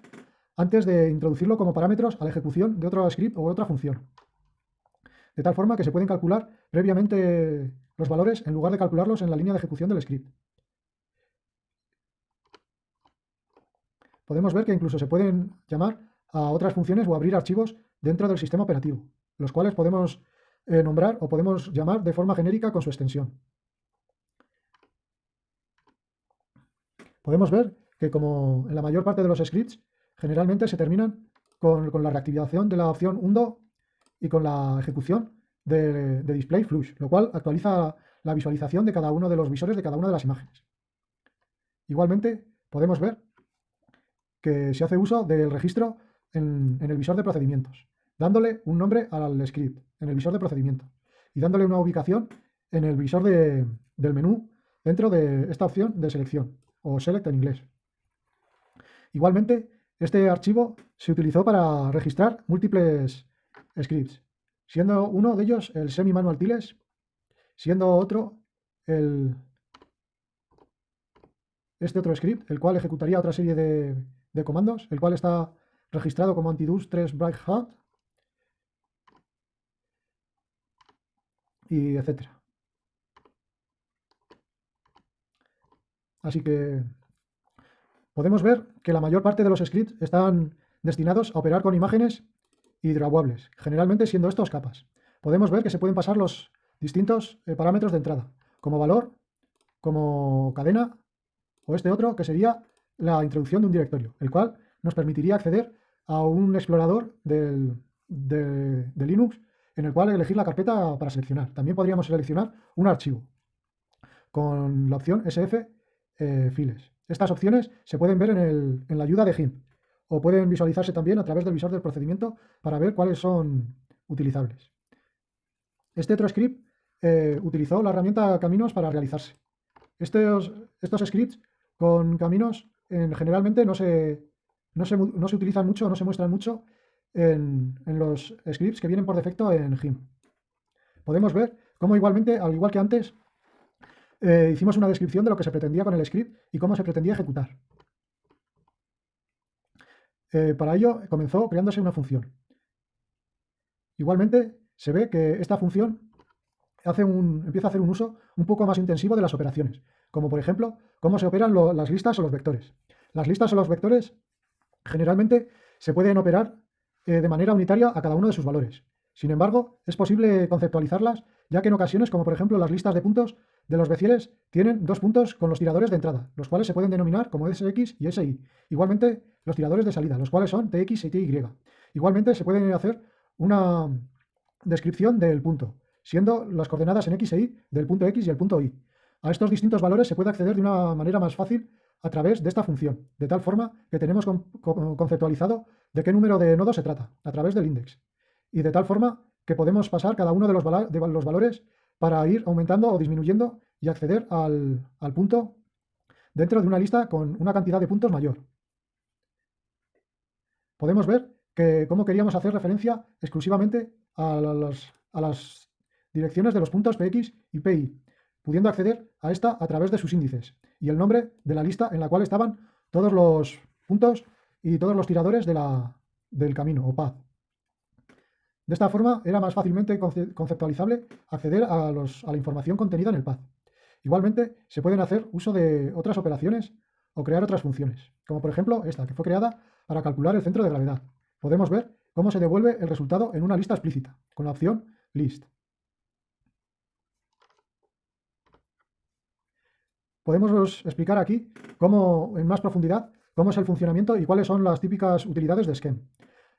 antes de introducirlo como parámetros a la ejecución de otro script o otra función. De tal forma que se pueden calcular previamente los valores en lugar de calcularlos en la línea de ejecución del script. Podemos ver que incluso se pueden llamar a otras funciones o abrir archivos dentro del sistema operativo, los cuales podemos eh, nombrar o podemos llamar de forma genérica con su extensión. Podemos ver que como en la mayor parte de los scripts, generalmente se terminan con, la reactivación de la opción undo y con la ejecución de, display flush, lo cual actualiza la visualización de cada uno de los visores de cada una de las imágenes. Igualmente, podemos ver que se hace uso del registro en, el visor de procedimientos, dándole un nombre al script en el visor de procedimientos y dándole una ubicación en el visor del menú dentro de esta opción de selección o select en inglés. Igualmente, este archivo se utilizó para registrar múltiples scripts, siendo uno de ellos el semi-manual tiles, siendo otro el, este otro script, el cual ejecutaría otra serie de, de comandos, el cual está registrado como antidus 3 bright hat y etcétera. Así que podemos ver que la mayor parte de los scripts están destinados a operar con imágenes y drawables, generalmente siendo estos capas. Podemos ver que se pueden pasar los distintos eh, parámetros de entrada, como valor, como cadena, o este otro que sería la introducción de un directorio, el cual nos permitiría acceder a un explorador de Linux en el cual elegir la carpeta para seleccionar. También podríamos seleccionar un archivo con la opción SF eh, files. Estas opciones se pueden ver en, la ayuda de GIMP o pueden visualizarse también a través del visor del procedimiento para ver cuáles son utilizables. Este otro script eh, utilizó la herramienta Caminos para realizarse. Estos, scripts con Caminos generalmente no se, no, se, no se, utilizan mucho, no se muestran mucho en, en los scripts que vienen por defecto en GIMP. Podemos ver cómo igualmente, al igual que antes, eh, hicimos una descripción de lo que se pretendía con el script y cómo se pretendía ejecutar. Eh, para ello comenzó creándose una función. Igualmente se ve que esta función hace un, empieza a hacer un uso un poco más intensivo de las operaciones, como por ejemplo cómo se operan las listas o los vectores. Las listas o los vectores generalmente se pueden operar eh, de manera unitaria a cada uno de sus valores. Sin embargo, es posible conceptualizarlas, ya que en ocasiones, como por ejemplo las listas de puntos de los becieles, tienen dos puntos con los tiradores de entrada, los cuales se pueden denominar como SX y SY. Igualmente, los tiradores de salida, los cuales son TX y TY. Igualmente, se puede hacer una descripción del punto, siendo las coordenadas en X e Y del punto X y el punto Y. A estos distintos valores se puede acceder de una manera más fácil a través de esta función, de tal forma que tenemos conceptualizado de qué número de nodos se trata, a través del index. Y de tal forma que podemos pasar cada uno de los, valores para ir aumentando o disminuyendo y acceder al, punto dentro de una lista con una cantidad de puntos mayor. Podemos ver que cómo queríamos hacer referencia exclusivamente a las direcciones de los puntos px y pi, pudiendo acceder a esta a través de sus índices y el nombre de la lista en la cual estaban todos los puntos y todos los tiradores de la, del camino o path. De esta forma era más fácilmente conceptualizable acceder a, la información contenida en el path. Igualmente se pueden hacer uso de otras operaciones o crear otras funciones, como por ejemplo esta, que fue creada para calcular el centro de gravedad. Podemos ver cómo se devuelve el resultado en una lista explícita, con la opción list. podemos explicar aquí cómo, en más profundidad cómo es el funcionamiento y cuáles son las típicas utilidades de Scheme.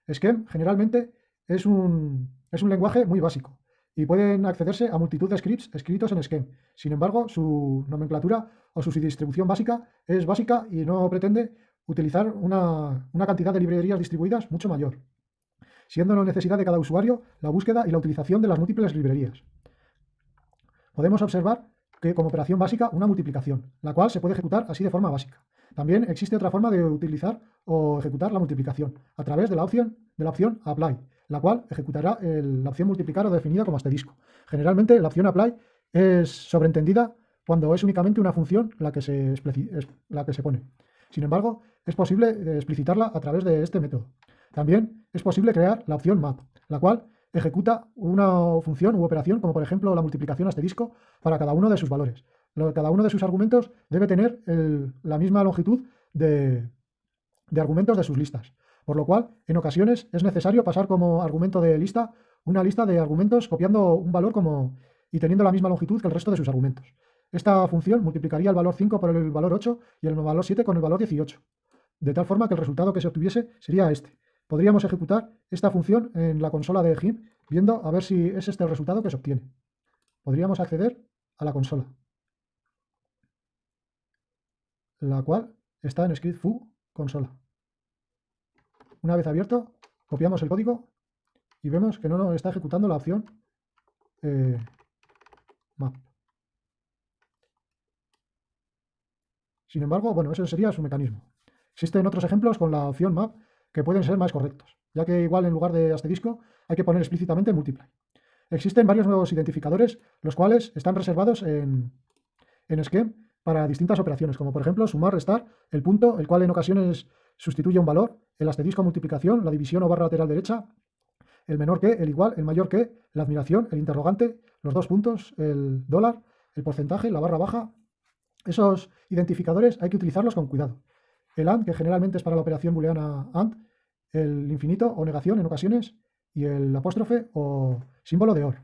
Scheme generalmente es un, lenguaje muy básico y pueden accederse a multitud de scripts escritos en Scheme. Sin embargo, su nomenclatura o su distribución básica es básica y no pretende utilizar una, una cantidad de librerías distribuidas mucho mayor, siendo la necesidad de cada usuario la búsqueda y la utilización de las múltiples librerías. Podemos observar que como operación básica una multiplicación, la cual se puede ejecutar así de forma básica. También existe otra forma de utilizar o ejecutar la multiplicación, a través de la opción, de la opción apply, la cual ejecutará la opción multiplicar o definida como asterisco. Generalmente la opción apply es sobreentendida cuando es únicamente una función la que se, la que se pone. Sin embargo, es posible explicitarla a través de este método. También es posible crear la opción map, la cual ejecuta una función u operación, como por ejemplo la multiplicación asterisco, para cada uno de sus valores. Cada uno de sus argumentos debe tener la misma longitud de, argumentos de sus listas. Por lo cual, en ocasiones es necesario pasar como argumento de lista una lista de argumentos copiando un valor como, y teniendo la misma longitud que el resto de sus argumentos. Esta función multiplicaría el valor 5 por el valor 8 y el valor 7 con el valor 18, de tal forma que el resultado que se obtuviese sería este. Podríamos ejecutar esta función en la consola de GIMP viendo a ver si es este el resultado que se obtiene. Podríamos acceder a la consola, la cual está en script foo consola. Una vez abierto, copiamos el código y vemos que no nos está ejecutando la opción eh, map. Sin embargo, bueno, ese sería su mecanismo. Existen otros ejemplos con la opción map que pueden ser más correctos, ya que igual en lugar de asterisco hay que poner explícitamente multiply. Existen varios nuevos identificadores, los cuales están reservados en, en Scheme para distintas operaciones, como por ejemplo sumar, restar, el punto, el cual en ocasiones sustituye un valor, el asterisco multiplicación, la división o barra lateral derecha, el menor que, el igual, el mayor que, la admiración, el interrogante, los dos puntos, el dólar, el porcentaje, la barra baja. Esos identificadores hay que utilizarlos con cuidado. El AND, que generalmente es para la operación booleana AND, el infinito o negación en ocasiones y el apóstrofe o símbolo de OR.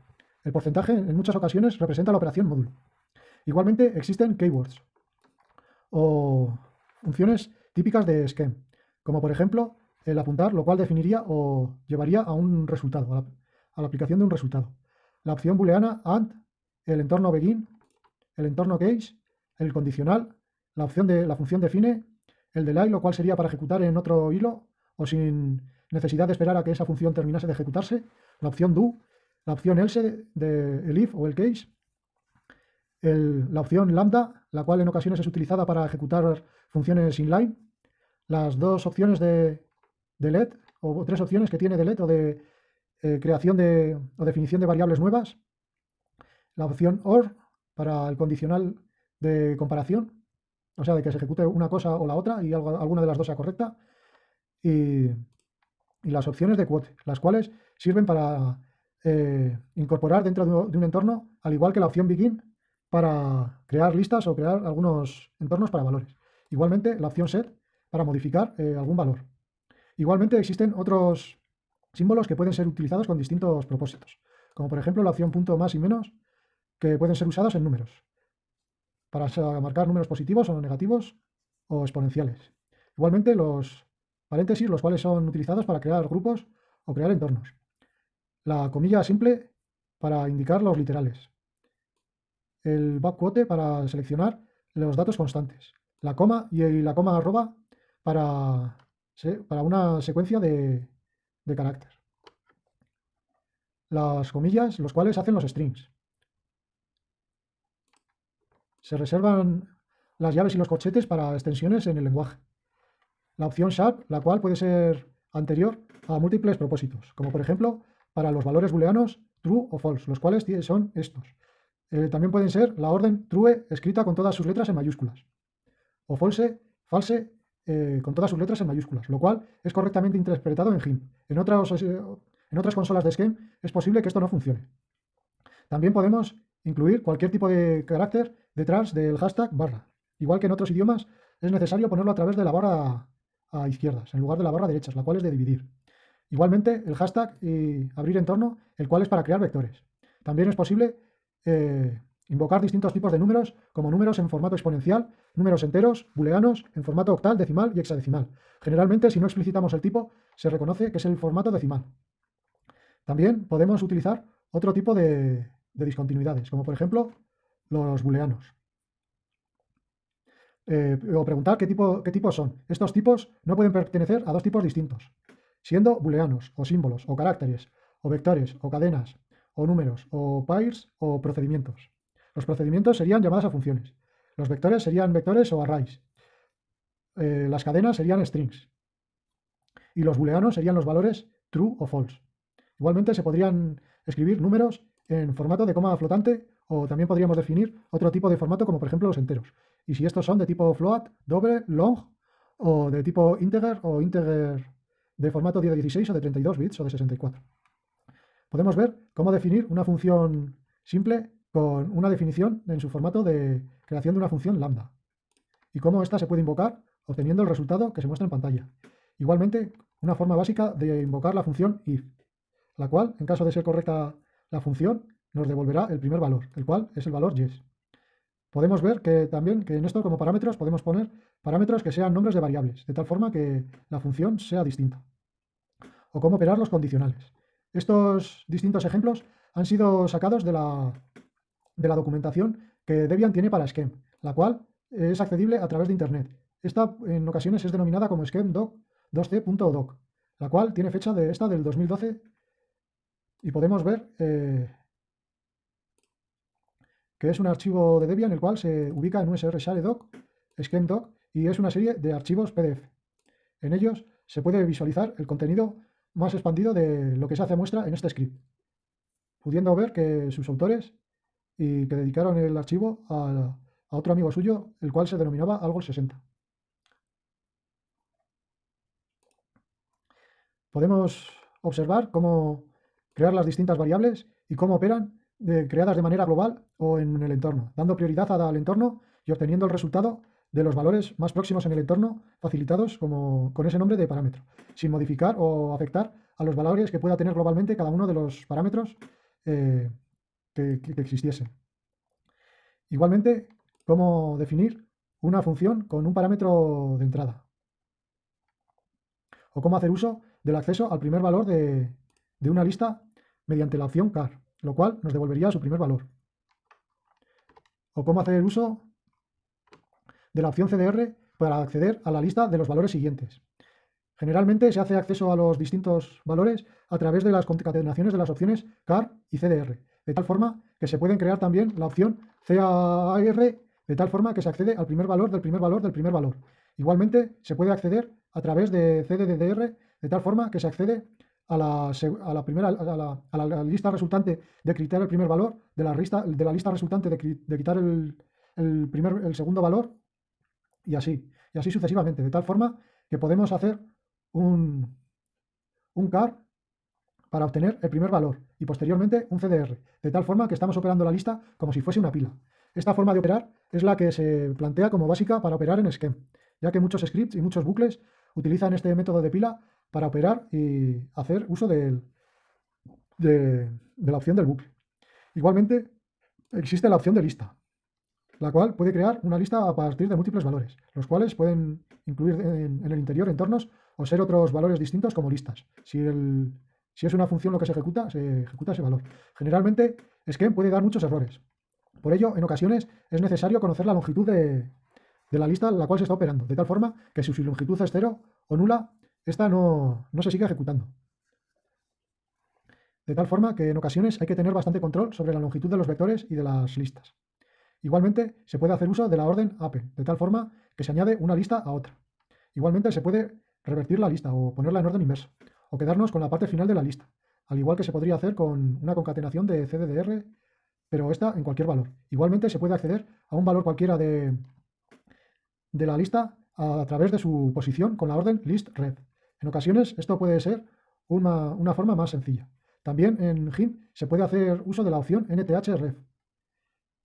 El porcentaje en muchas ocasiones representa la operación módulo. Igualmente existen keywords o funciones típicas de Scheme, como por ejemplo el apuntar, lo cual definiría o llevaría a un resultado, a la, aplicación de un resultado. La opción booleana AND, el entorno begin, el entorno case, el condicional, la opción de la función define, el delay, lo cual sería para ejecutar en otro hilo o sin necesidad de esperar a que esa función terminase de ejecutarse, la opción do, la opción else de, el if o el case, la opción lambda, la cual en ocasiones es utilizada para ejecutar funciones inline, las dos opciones de, de LED o tres opciones que tiene de LED o de eh, creación de, o definición de variables nuevas, la opción OR para el condicional de comparación, o sea, de que se ejecute una cosa o la otra y alguna de las dos sea correcta, y, las opciones de quote, las cuales sirven para eh, incorporar dentro de un entorno, al igual que la opción begin, para crear listas o crear algunos entornos para valores. Igualmente, la opción set para modificar eh, algún valor. Igualmente existen otros, símbolos que pueden ser utilizados con distintos propósitos, como por ejemplo la opción punto más y menos, que pueden ser usados en números, para marcar números positivos o negativos o exponenciales. Igualmente los paréntesis, los cuales son utilizados para crear grupos o crear entornos. La comilla simple para indicar los literales. El backquote para seleccionar los datos constantes. La coma y la coma arroba para, para una secuencia de, de carácter. Las comillas, los cuales hacen los strings. Se reservan las llaves y los corchetes para extensiones en el lenguaje. La opción sharp, la cual puede ser anterior a múltiples propósitos, como por ejemplo para los valores booleanos true o false, los cuales son estos. Eh, también pueden ser la orden true escrita con todas sus letras en mayúsculas o false, false eh, con todas sus letras en mayúsculas, lo cual es correctamente interpretado en GIMP. En otras, eh, en otras consolas de Scheme es posible que esto no funcione. También podemos incluir cualquier tipo de carácter detrás del hashtag barra. Igual que en otros idiomas, es necesario ponerlo a través de la barra a izquierdas, en lugar de la barra derechas, la cual es de dividir. Igualmente, el hashtag y abrir entorno, el cual es para crear vectores. También es posible eh, invocar distintos tipos de números, como números en formato exponencial, números enteros, booleanos, en formato octal, decimal y hexadecimal. Generalmente, si no explicitamos el tipo, se reconoce que es el formato decimal. También podemos utilizar otro tipo de, discontinuidades, como por ejemplo los booleanos. Eh, o preguntar qué, tipo, qué tipos son. Estos tipos no pueden pertenecer a dos tipos distintos, siendo booleanos, o símbolos, o caracteres, o vectores, o cadenas, o números, o pairs, o procedimientos. Los procedimientos serían llamadas a funciones. Los vectores serían vectores o arrays. Eh, las cadenas serían strings. Y los booleanos serían los valores true o false. Igualmente se podrían escribir números en formato de coma flotante o también podríamos definir otro tipo de formato como por ejemplo los enteros. Y si estos son de tipo float, doble, long o de tipo integer o integer de formato de 16 o de 32 bits o de 64. Podemos ver cómo definir una función simple con una definición en su formato de creación de una función lambda y cómo ésta se puede invocar obteniendo el resultado que se muestra en pantalla. Igualmente, una forma básica de invocar la función if la cual, en caso de ser correcta la función, nos devolverá el primer valor, el cual es el valor yes. Podemos ver que también que en esto como parámetros podemos poner parámetros que sean nombres de variables, de tal forma que la función sea distinta. O cómo operar los condicionales. Estos distintos ejemplos han sido sacados de la, de la documentación que Debian tiene para Scheme, la cual es accedible a través de Internet. Esta en ocasiones es denominada como scheme.doc 2c.doc, la cual tiene fecha de esta del 2012 y podemos ver eh, que es un archivo de Debian el cual se ubica en USR share doc, doc y es una serie de archivos PDF. En ellos se puede visualizar el contenido más expandido de lo que se hace muestra en este script, pudiendo ver que sus autores y que dedicaron el archivo a, otro amigo suyo, el cual se denominaba algo 60. Podemos observar cómo crear las distintas variables y cómo operan creadas de manera global o en el entorno, dando prioridad al entorno y obteniendo el resultado de los valores más próximos en el entorno facilitados como, con ese nombre de parámetro, sin modificar o afectar a los valores que pueda tener globalmente cada uno de los parámetros eh, que, que existiesen. Igualmente, cómo definir una función con un parámetro de entrada. O cómo hacer uso del acceso al primer valor de, de una lista mediante la opción car, lo cual nos devolvería su primer valor. O cómo hacer uso de la opción CDR para acceder a la lista de los valores siguientes. Generalmente se hace acceso a los distintos valores a través de las concatenaciones de las opciones CAR y CDR, de tal forma que se pueden crear también la opción CAR, de tal forma que se accede al primer valor del primer valor del primer valor. Igualmente se puede acceder a través de CDDR, de tal forma que se accede a la, primera, a la, lista resultante de quitar el primer valor, de la lista, de la lista resultante de, quitar el, primer, el segundo valor, y así, y así sucesivamente, de tal forma que podemos hacer un, un car para obtener el primer valor y posteriormente un CDR, de tal forma que estamos operando la lista como si fuese una pila. Esta forma de operar es la que se plantea como básica para operar en Scheme, ya que muchos scripts y muchos bucles utilizan este método de pila para operar y hacer uso de, de la opción del bucle. Igualmente, existe la opción de lista, la cual puede crear una lista a partir de múltiples valores, los cuales pueden incluir en, el interior entornos o ser otros valores distintos como listas. Si, si, es una función lo que se ejecuta, se ejecuta ese valor. Generalmente, Scheme puede dar muchos errores. Por ello, en ocasiones es necesario conocer la longitud de, la lista en la cual se está operando, de tal forma que si su longitud es cero o nula, esta no, no se sigue ejecutando. De tal forma que en ocasiones hay que tener bastante control sobre la longitud de los vectores y de las listas. Igualmente, se puede hacer uso de la orden append, de tal forma que se añade una lista a otra. Igualmente, se puede revertir la lista o ponerla en orden inverso, o quedarnos con la parte final de la lista, al igual que se podría hacer con una concatenación de CDDR, pero esta en cualquier valor. Igualmente, se puede acceder a un valor cualquiera de, de la lista a, través de su posición con la orden listRed. En ocasiones, esto puede ser una, una forma más sencilla. También en GIMP se puede hacer uso de la opción NTHREF,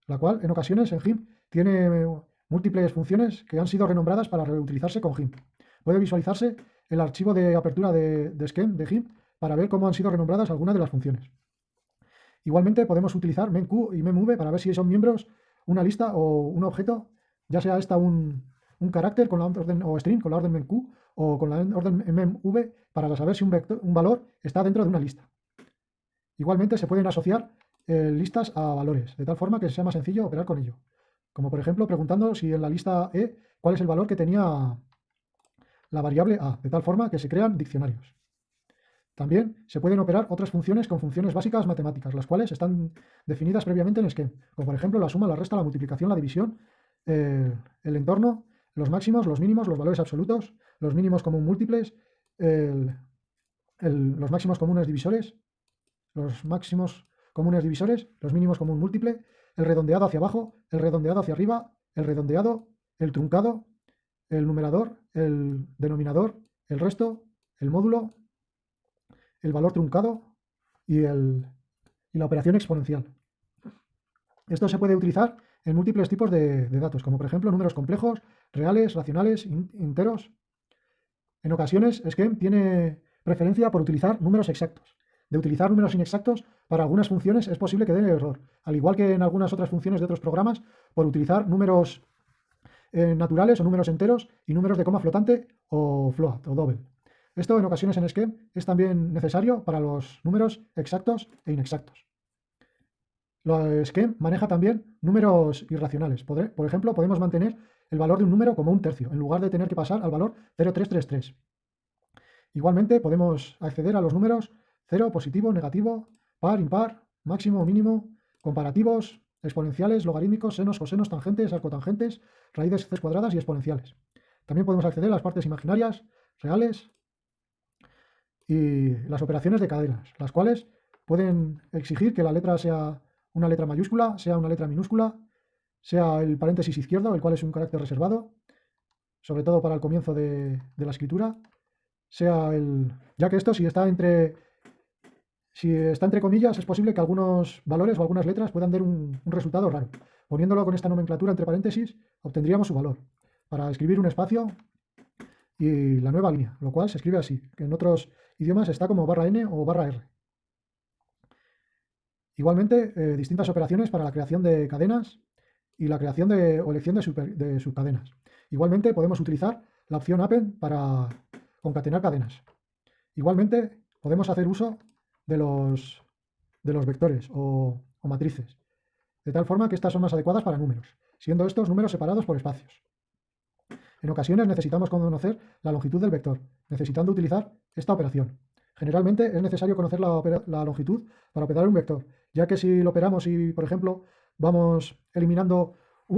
la cual en ocasiones en GIMP tiene múltiples funciones que han sido renombradas para reutilizarse con GIMP. Puede visualizarse el archivo de apertura de, de Scheme de GIMP para ver cómo han sido renombradas algunas de las funciones. Igualmente podemos utilizar memq y memv para ver si son miembros una lista o un objeto, ya sea esta un, carácter con la orden o string con la orden memq o con la orden memv para saber si un, un valor está dentro de una lista. Igualmente se pueden asociar eh, listas a valores, de tal forma que sea más sencillo operar con ello. Como por ejemplo preguntando si en la lista E cuál es el valor que tenía la variable A, de tal forma que se crean diccionarios. También se pueden operar otras funciones con funciones básicas matemáticas, las cuales están definidas previamente en Scheme, como por ejemplo la suma, la resta, la multiplicación, la división, el entorno, los máximos, los mínimos, los valores absolutos, los mínimos común múltiples, los máximos comunes divisores, los máximos comunes divisores, los mínimos común múltiple, el redondeado hacia abajo, el redondeado hacia arriba, el redondeado, el truncado, el numerador, el denominador, el resto, el módulo, el valor truncado y, el, y la operación exponencial. Esto se puede utilizar en múltiples tipos de, datos, como por ejemplo números complejos, reales, racionales, enteros. En ocasiones, Scheme tiene preferencia por utilizar números exactos de utilizar números inexactos para algunas funciones es posible que den error, al igual que en algunas otras funciones de otros programas, por utilizar números eh, naturales o números enteros y números de coma flotante o float o double. Esto en ocasiones en Scheme es también necesario para los números exactos e inexactos. Scheme maneja también números irracionales. Por ejemplo, podemos mantener el valor de un número como un tercio, en lugar de tener que pasar al valor 0333. Igualmente podemos acceder a los números Cero, positivo, negativo, par, impar, máximo, mínimo, comparativos, exponenciales, logarítmicos, senos, cosenos, tangentes, arcotangentes, raíces c cuadradas y exponenciales. También podemos acceder a las partes imaginarias, reales y las operaciones de cadenas, las cuales pueden exigir que la letra sea una letra mayúscula, sea una letra minúscula, sea el paréntesis izquierdo, el cual es un carácter reservado, sobre todo para el comienzo de, de la escritura, sea el... ya que esto si está entre si está entre comillas, es posible que algunos valores o algunas letras puedan dar un, resultado raro. Poniéndolo con esta nomenclatura entre paréntesis, obtendríamos su valor. Para escribir un espacio y la nueva línea, lo cual se escribe así, que en otros idiomas está como barra n o barra r. Igualmente, eh, distintas operaciones para la creación de cadenas y la creación de, o elección de, de subcadenas. Igualmente, podemos utilizar la opción append para concatenar cadenas. Igualmente, podemos hacer uso de los, de los vectores o, matrices, de tal forma que estas son más adecuadas para números, siendo estos números separados por espacios. En ocasiones necesitamos conocer la longitud del vector, necesitando utilizar esta operación. Generalmente es necesario conocer la, la, longitud para operar un vector, ya que si lo operamos y, por ejemplo, vamos eliminando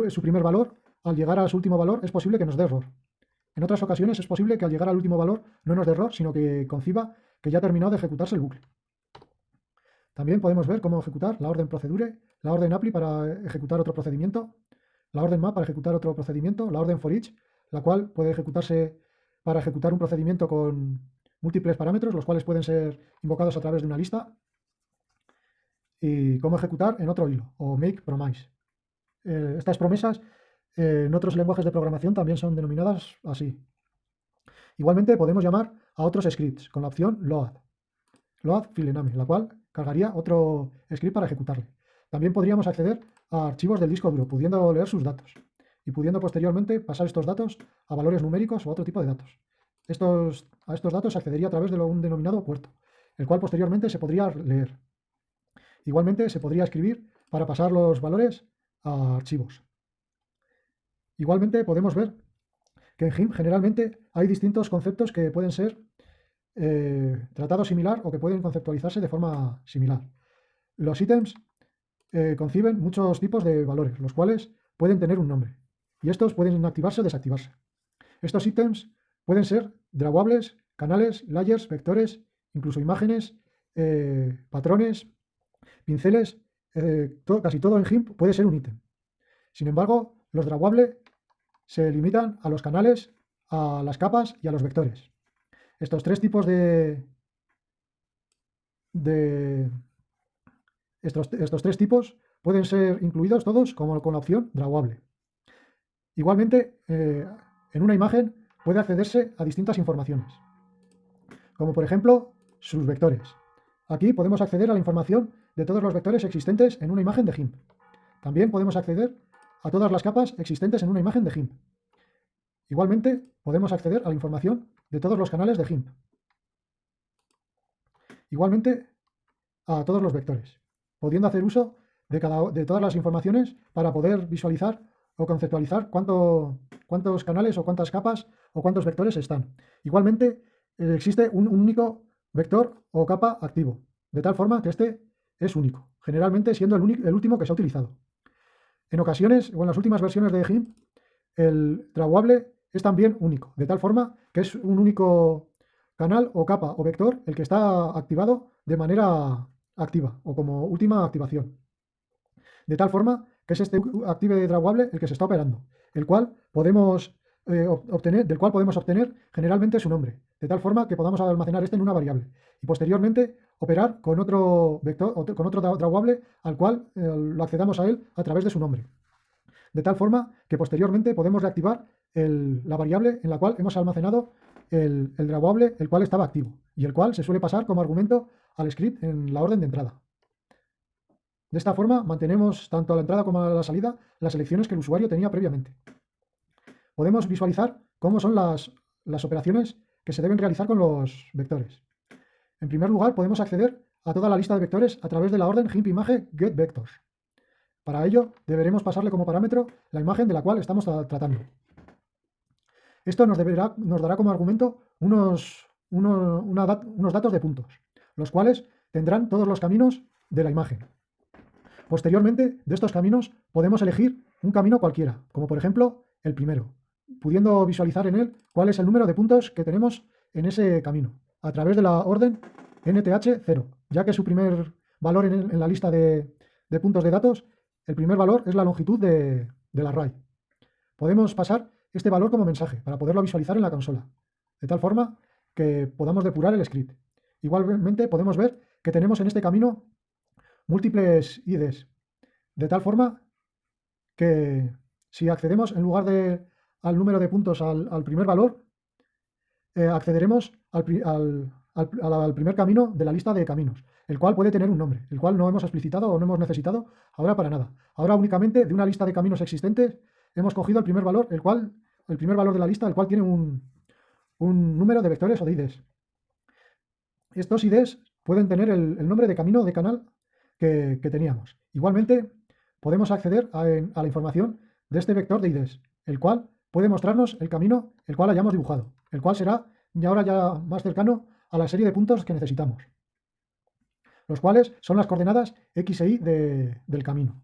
su primer valor, al llegar a su último valor es posible que nos dé error. En otras ocasiones es posible que al llegar al último valor no nos dé error, sino que conciba que ya ha terminado de ejecutarse el bucle. También podemos ver cómo ejecutar la orden procedure, la orden apply para ejecutar otro procedimiento, la orden map para ejecutar otro procedimiento, la orden for each, la cual puede ejecutarse para ejecutar un procedimiento con múltiples parámetros, los cuales pueden ser invocados a través de una lista, y cómo ejecutar en otro hilo, o make promise. Eh, estas promesas eh, en otros lenguajes de programación también son denominadas así. Igualmente podemos llamar a otros scripts con la opción load, load filename, la cual cargaría otro script para ejecutarle. También podríamos acceder a archivos del disco duro, pudiendo leer sus datos y pudiendo posteriormente pasar estos datos a valores numéricos o a otro tipo de datos. Estos, a estos datos se accedería a través de un denominado puerto, el cual posteriormente se podría leer. Igualmente se podría escribir para pasar los valores a archivos. Igualmente podemos ver que en GIMP generalmente hay distintos conceptos que pueden ser eh, tratados similar o que pueden conceptualizarse de forma similar. Los ítems eh, conciben muchos tipos de valores, los cuales pueden tener un nombre, y estos pueden activarse o desactivarse. Estos ítems pueden ser drawables, canales, layers, vectores, incluso imágenes, eh, patrones, pinceles, casi todo en GIMP puede ser un ítem. Sin embargo, los drawables se limitan a los canales, a las capas y a los vectores. Estos tres tipos de... de estos, tres tipos pueden ser incluidos todos como con la opción drawable. Igualmente, eh, en una imagen puede accederse a distintas informaciones, como por ejemplo sus vectores. Aquí podemos acceder a la información de todos los vectores existentes en una imagen de GIMP. También podemos acceder a todas las capas existentes en una imagen de GIMP. Igualmente, podemos acceder a la información de todos los canales de GIMP. Igualmente, a todos los vectores, pudiendo hacer uso de, cada, de todas las informaciones para poder visualizar o conceptualizar cuántos canales o cuántas capas o cuántos vectores están. Igualmente, eh, existe un único vector o capa activo, de tal forma que este es único, generalmente siendo el, el último que se ha utilizado. En ocasiones, o en las últimas versiones de GIMP, el drawable es también único, de tal forma que es un único canal o capa o vector el que está activado de manera activa o como última activación. De tal forma que es este active drawable el que se está operando, el cual podemos eh, obtener, del cual podemos obtener generalmente su nombre, de tal forma que podamos almacenar este en una variable y posteriormente operar con otro vector, con otro drawable al cual eh, lo accedamos a él a través de su nombre. De tal forma que posteriormente podemos reactivar la variable en la cual hemos almacenado el, el drawable el cual estaba activo y el cual se suele pasar como argumento al script en la orden de entrada. De esta forma mantenemos tanto a la entrada como a la salida las selecciones que el usuario tenía previamente podemos visualizar cómo son las, operaciones que se deben realizar con los vectores. En primer lugar, podemos acceder a toda la lista de vectores a través de la orden gimpimage getVectors. Para ello, deberemos pasarle como parámetro la imagen de la cual estamos tratando. Esto nos, dará como argumento unos, unos datos de puntos, los cuales tendrán todos los caminos de la imagen. Posteriormente, de estos caminos podemos elegir un camino cualquiera, como por ejemplo el primero pudiendo visualizar en él cuál es el número de puntos que tenemos en ese camino, a través de la orden NTH0, ya que su primer valor en, la lista de, puntos de datos, el primer valor es la longitud de, del array. Podemos pasar este valor como mensaje para poderlo visualizar en la consola, de tal forma que podamos depurar el script. Igualmente podemos ver que tenemos en este camino múltiples IDs, de tal forma que si accedemos en lugar de al número de puntos al, primer valor, eh, accederemos al, primer camino de la lista de caminos, el cual puede tener un nombre, el cual no hemos explicitado o no hemos necesitado ahora para nada. Ahora únicamente de una lista de caminos existentes hemos cogido el primer valor, el cual, el primer valor de la lista, el cual tiene un, número de vectores o de IDs. Estos IDs pueden tener el, nombre de camino de canal que, teníamos. Igualmente, podemos acceder a, la información de este vector de IDs, el cual puede mostrarnos el camino el cual hayamos dibujado, el cual será ya ahora ya más cercano a la serie de puntos que necesitamos, los cuales son las coordenadas x e y del camino.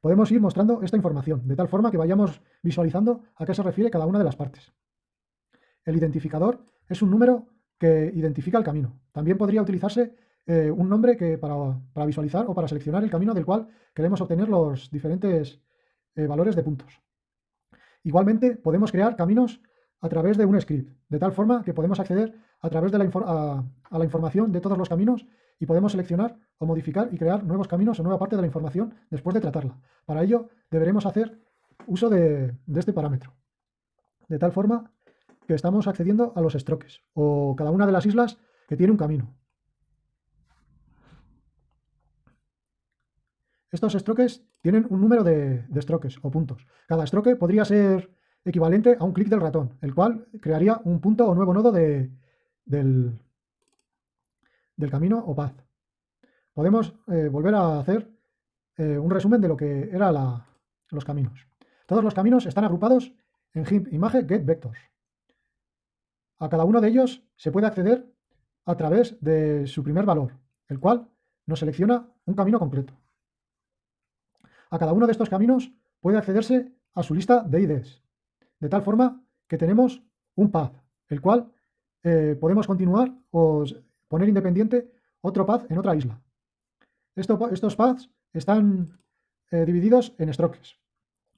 Podemos ir mostrando esta información, de tal forma que vayamos visualizando a qué se refiere cada una de las partes. El identificador es un número que identifica el camino. También podría utilizarse eh, un nombre que para, visualizar o para seleccionar el camino del cual queremos obtener los diferentes eh, valores de puntos. Igualmente, podemos crear caminos a través de un script, de tal forma que podemos acceder a través de a, la información de todos los caminos y podemos seleccionar o modificar y crear nuevos caminos o nueva parte de la información después de tratarla. Para ello, deberemos hacer uso de, este parámetro, de tal forma que estamos accediendo a los strokes o cada una de las islas que tiene un camino. Estos strokes tienen un número de, strokes o puntos. Cada stroke podría ser equivalente a un clic del ratón, el cual crearía un punto o nuevo nodo del, del camino o path. Podemos eh, volver a hacer eh, un resumen de lo que eran los caminos. Todos los caminos están agrupados en GIMP imagen get vectors. A cada uno de ellos se puede acceder a través de su primer valor, el cual nos selecciona un camino completo. A cada uno de estos caminos puede accederse a su lista de IDs, de tal forma que tenemos un path, el cual eh, podemos continuar o poner independiente otro path en otra isla. estos paths están eh, divididos en strokes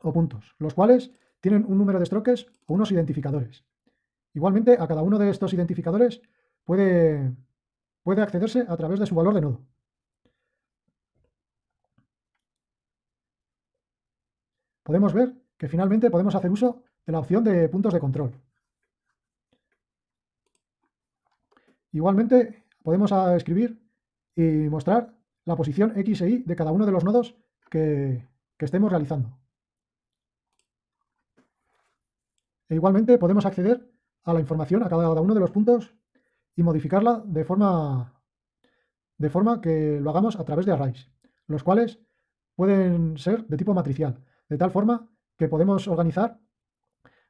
o puntos, los cuales tienen un número de strokes o unos identificadores. Igualmente, a cada uno de estos identificadores puede, puede accederse a través de su valor de nodo. podemos ver que finalmente podemos hacer uso de la opción de puntos de control. Igualmente podemos escribir y mostrar la posición X e Y de cada uno de los nodos que, estemos realizando. E igualmente podemos acceder a la información a cada uno de los puntos y modificarla de forma, de forma que lo hagamos a través de arrays, los cuales pueden ser de tipo matricial, de tal forma que podemos organizar,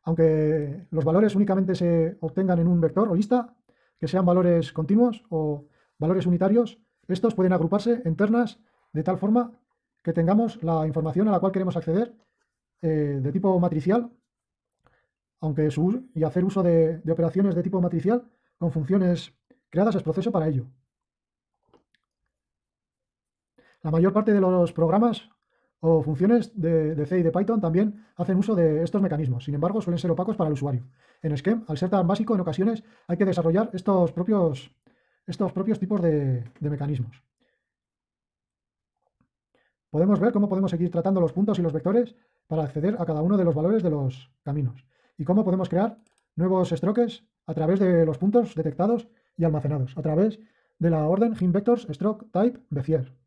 aunque los valores únicamente se obtengan en un vector o lista, que sean valores continuos o valores unitarios, estos pueden agruparse en ternas de tal forma que tengamos la información a la cual queremos acceder eh, de tipo matricial, aunque su, y hacer uso de, de operaciones de tipo matricial con funciones creadas es proceso para ello. La mayor parte de los programas o funciones de, C y de Python también hacen uso de estos mecanismos, sin embargo suelen ser opacos para el usuario. En Scheme, al ser tan básico, en ocasiones hay que desarrollar estos propios, estos propios tipos de, mecanismos. Podemos ver cómo podemos seguir tratando los puntos y los vectores para acceder a cada uno de los valores de los caminos y cómo podemos crear nuevos strokes a través de los puntos detectados y almacenados, a través de la orden vectors stroke type bezier.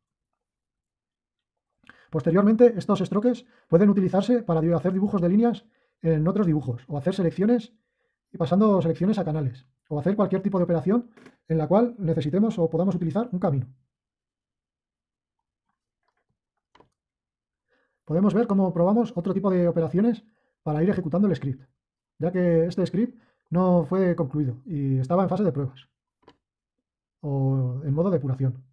Posteriormente, estos strokes pueden utilizarse para hacer dibujos de líneas en otros dibujos, o hacer selecciones y pasando selecciones a canales, o hacer cualquier tipo de operación en la cual necesitemos o podamos utilizar un camino. Podemos ver cómo probamos otro tipo de operaciones para ir ejecutando el script, ya que este script no fue concluido y estaba en fase de pruebas o en modo de depuración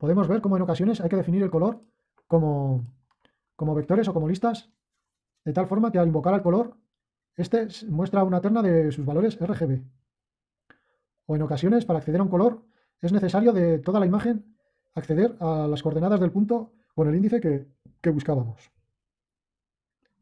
podemos ver cómo en ocasiones hay que definir el color como, como vectores o como listas, de tal forma que al invocar al color, este muestra una terna de sus valores RGB. O en ocasiones, para acceder a un color, es necesario de toda la imagen acceder a las coordenadas del punto con el índice que, que buscábamos.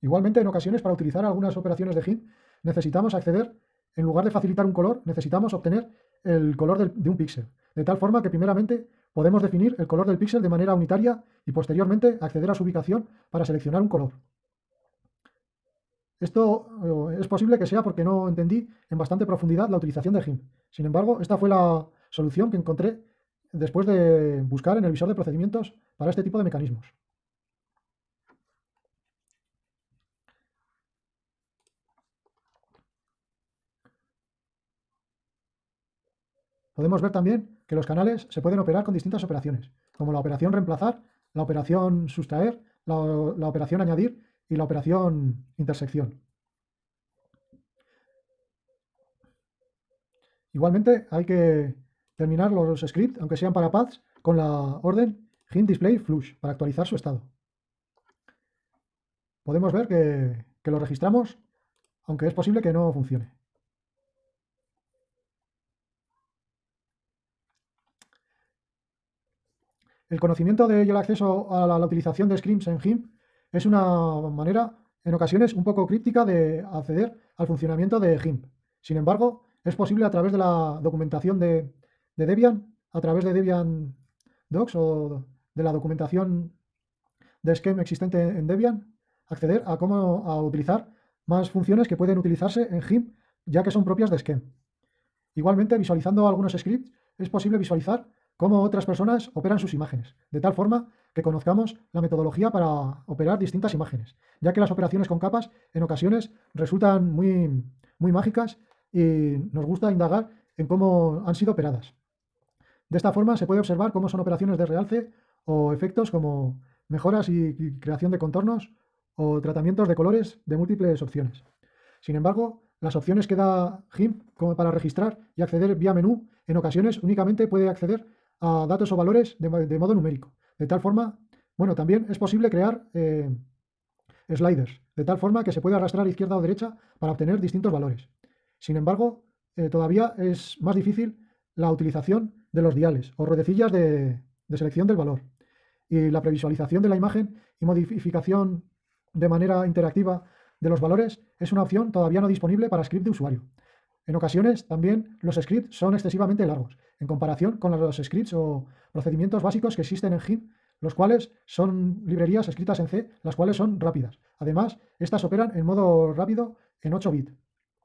Igualmente, en ocasiones, para utilizar algunas operaciones de hint, necesitamos acceder, en lugar de facilitar un color, necesitamos obtener el color de un píxel. De tal forma que primeramente podemos definir el color del píxel de manera unitaria y posteriormente acceder a su ubicación para seleccionar un color. Esto eh, es posible que sea porque no entendí en bastante profundidad la utilización de GIMP. Sin embargo, esta fue la solución que encontré después de buscar en el visor de procedimientos para este tipo de mecanismos. Podemos ver también que los canales se pueden operar con distintas operaciones, como la operación reemplazar, la operación sustraer, la, operación añadir y la operación intersección. Igualmente hay que terminar los scripts, aunque sean para paths, con la orden hint display para actualizar su estado. Podemos ver que, que lo registramos, aunque es posible que no funcione. El conocimiento de y el acceso a la, utilización de scripts en GIMP es una manera, en ocasiones, un poco críptica de acceder al funcionamiento de GIMP. Sin embargo, es posible a través de la documentación de, Debian, a través de Debian Docs o de la documentación de Scheme existente en Debian, acceder a cómo a utilizar más funciones que pueden utilizarse en GIMP, ya que son propias de Scheme. Igualmente, visualizando algunos scripts, es posible visualizar cómo otras personas operan sus imágenes, de tal forma que conozcamos la metodología para operar distintas imágenes, ya que las operaciones con capas en ocasiones resultan muy, muy mágicas y nos gusta indagar en cómo han sido operadas. De esta forma se puede observar cómo son operaciones de realce o efectos como mejoras y creación de contornos o tratamientos de colores de múltiples opciones. Sin embargo, las opciones que da GIMP como para registrar y acceder vía menú, en ocasiones únicamente puede acceder a datos o valores de, modo numérico. De tal forma, bueno, también es posible crear eh, sliders, de tal forma que se puede arrastrar izquierda o derecha para obtener distintos valores. Sin embargo, eh, todavía es más difícil la utilización de los diales o ruedecillas de, selección del valor. Y la previsualización de la imagen y modificación de manera interactiva de los valores es una opción todavía no disponible para script de usuario. En ocasiones también los scripts son excesivamente largos, en comparación con los scripts o procedimientos básicos que existen en GIMP, los cuales son librerías escritas en C, las cuales son rápidas. Además, estas operan en modo rápido en 8 bits,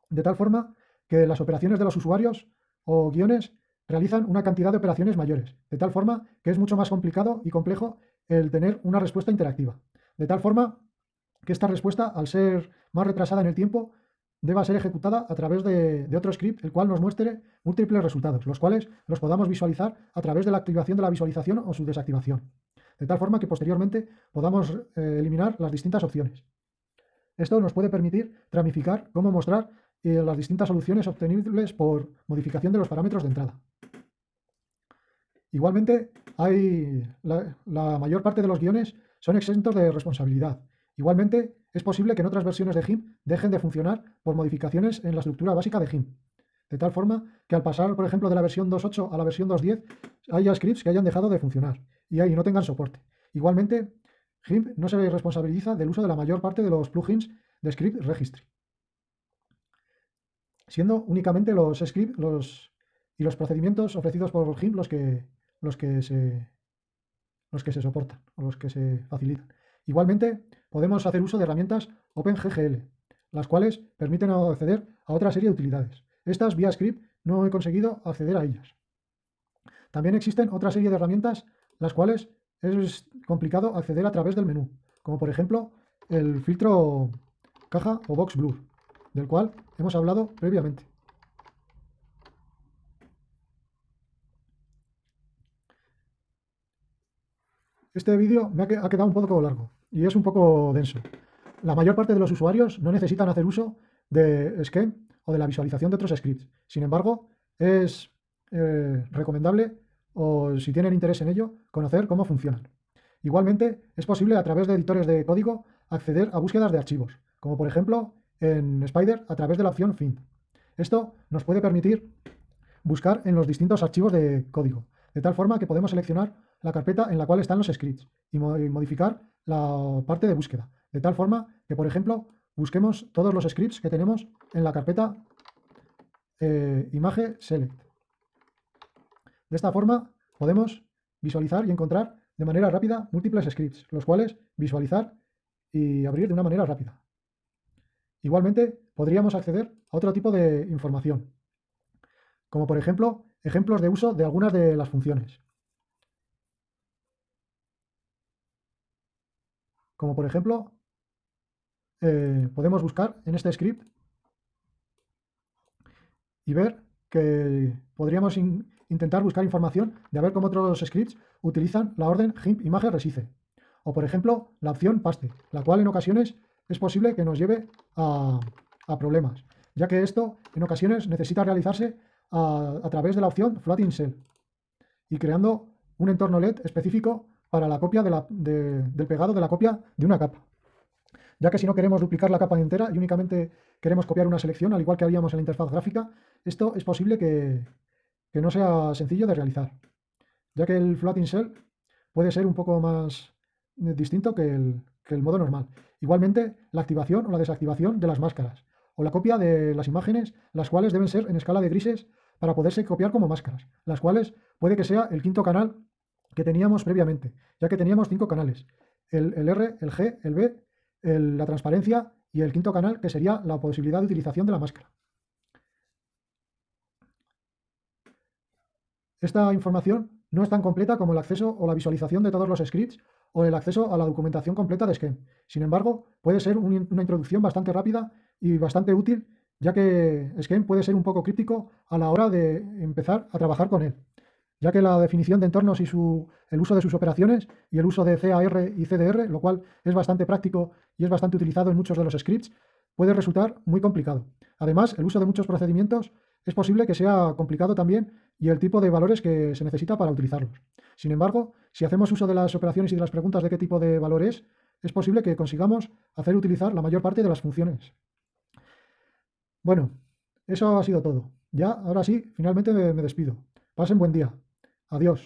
de tal forma que las operaciones de los usuarios o guiones realizan una cantidad de operaciones mayores, de tal forma que es mucho más complicado y complejo el tener una respuesta interactiva. De tal forma que esta respuesta, al ser más retrasada en el tiempo, deba ser ejecutada a través de, otro script, el cual nos muestre múltiples resultados, los cuales los podamos visualizar a través de la activación de la visualización o su desactivación, de tal forma que posteriormente podamos eh, eliminar las distintas opciones. Esto nos puede permitir tramificar cómo mostrar eh, las distintas soluciones obtenibles por modificación de los parámetros de entrada. Igualmente, hay la mayor parte de los guiones son exentos de responsabilidad Igualmente, es posible que en otras versiones de GIMP dejen de funcionar por modificaciones en la estructura básica de GIMP. De tal forma que al pasar, por ejemplo, de la versión 2.8 a la versión 2.10, haya scripts que hayan dejado de funcionar y ahí no tengan soporte. Igualmente, GIMP no se responsabiliza del uso de la mayor parte de los plugins de Script Registry, siendo únicamente los scripts y los procedimientos ofrecidos por GIMP los que, los que, se, los que se soportan o los que se facilitan. Igualmente, podemos hacer uso de herramientas OpenGGL, las cuales permiten acceder a otra serie de utilidades. Estas, vía script, no he conseguido acceder a ellas. También existen otra serie de herramientas, las cuales es complicado acceder a través del menú, como por ejemplo el filtro caja o box blur, del cual hemos hablado previamente. Este vídeo me ha quedado un poco largo y es un poco denso. La mayor parte de los usuarios no necesitan hacer uso de Scheme o de la visualización de otros scripts. Sin embargo, es eh, recomendable, o si tienen interés en ello, conocer cómo funcionan. Igualmente, es posible a través de editores de código acceder a búsquedas de archivos, como por ejemplo en Spider a través de la opción Find. Esto nos puede permitir buscar en los distintos archivos de código, de tal forma que podemos seleccionar la carpeta en la cual están los scripts y modificar la parte de búsqueda, de tal forma que, por ejemplo, busquemos todos los scripts que tenemos en la carpeta eh, image select. De esta forma podemos visualizar y encontrar de manera rápida múltiples scripts, los cuales visualizar y abrir de una manera rápida. Igualmente, podríamos acceder a otro tipo de información, como por ejemplo, ejemplos de uso de algunas de las funciones. Como por ejemplo, eh, podemos buscar en este script y ver que podríamos intentar buscar información de ver cómo otros scripts utilizan la orden GIMP resize. O por ejemplo, la opción paste, la cual en ocasiones es posible que nos lleve a, problemas, ya que esto en ocasiones necesita realizarse a, través de la opción floating cell y creando un entorno LED específico para la copia del pegado de la copia de una capa. Ya que si no queremos duplicar la capa entera y únicamente queremos copiar una selección, al igual que haríamos en la interfaz gráfica, esto es posible que, no sea sencillo de realizar, ya que el floating cell puede ser un poco más distinto que el, que el modo normal. Igualmente, la activación o la desactivación de las máscaras, o la copia de las imágenes, las cuales deben ser en escala de grises para poderse copiar como máscaras, las cuales puede que sea el quinto canal que teníamos previamente, ya que teníamos cinco canales, el, R, el G, el B, la transparencia y el quinto canal, que sería la posibilidad de utilización de la máscara. Esta información no es tan completa como el acceso o la visualización de todos los scripts o el acceso a la documentación completa de Scheme. Sin embargo, puede ser una introducción bastante rápida y bastante útil, ya que Scheme puede ser un poco crítico a la hora de empezar a trabajar con él, ya que la definición de entornos y el uso de sus operaciones y el uso de CAR y CDR, lo cual es bastante práctico y es bastante utilizado en muchos de los scripts, puede resultar muy complicado. Además, el uso de muchos procedimientos es posible que sea complicado también y el tipo de valores que se necesita para utilizarlos. Sin embargo, si hacemos uso de las operaciones y de las preguntas de qué tipo de valor es, es posible que consigamos hacer utilizar la mayor parte de las funciones. Bueno, eso ha sido todo. Ya, ahora sí, finalmente me despido. Pasen buen día. Adiós.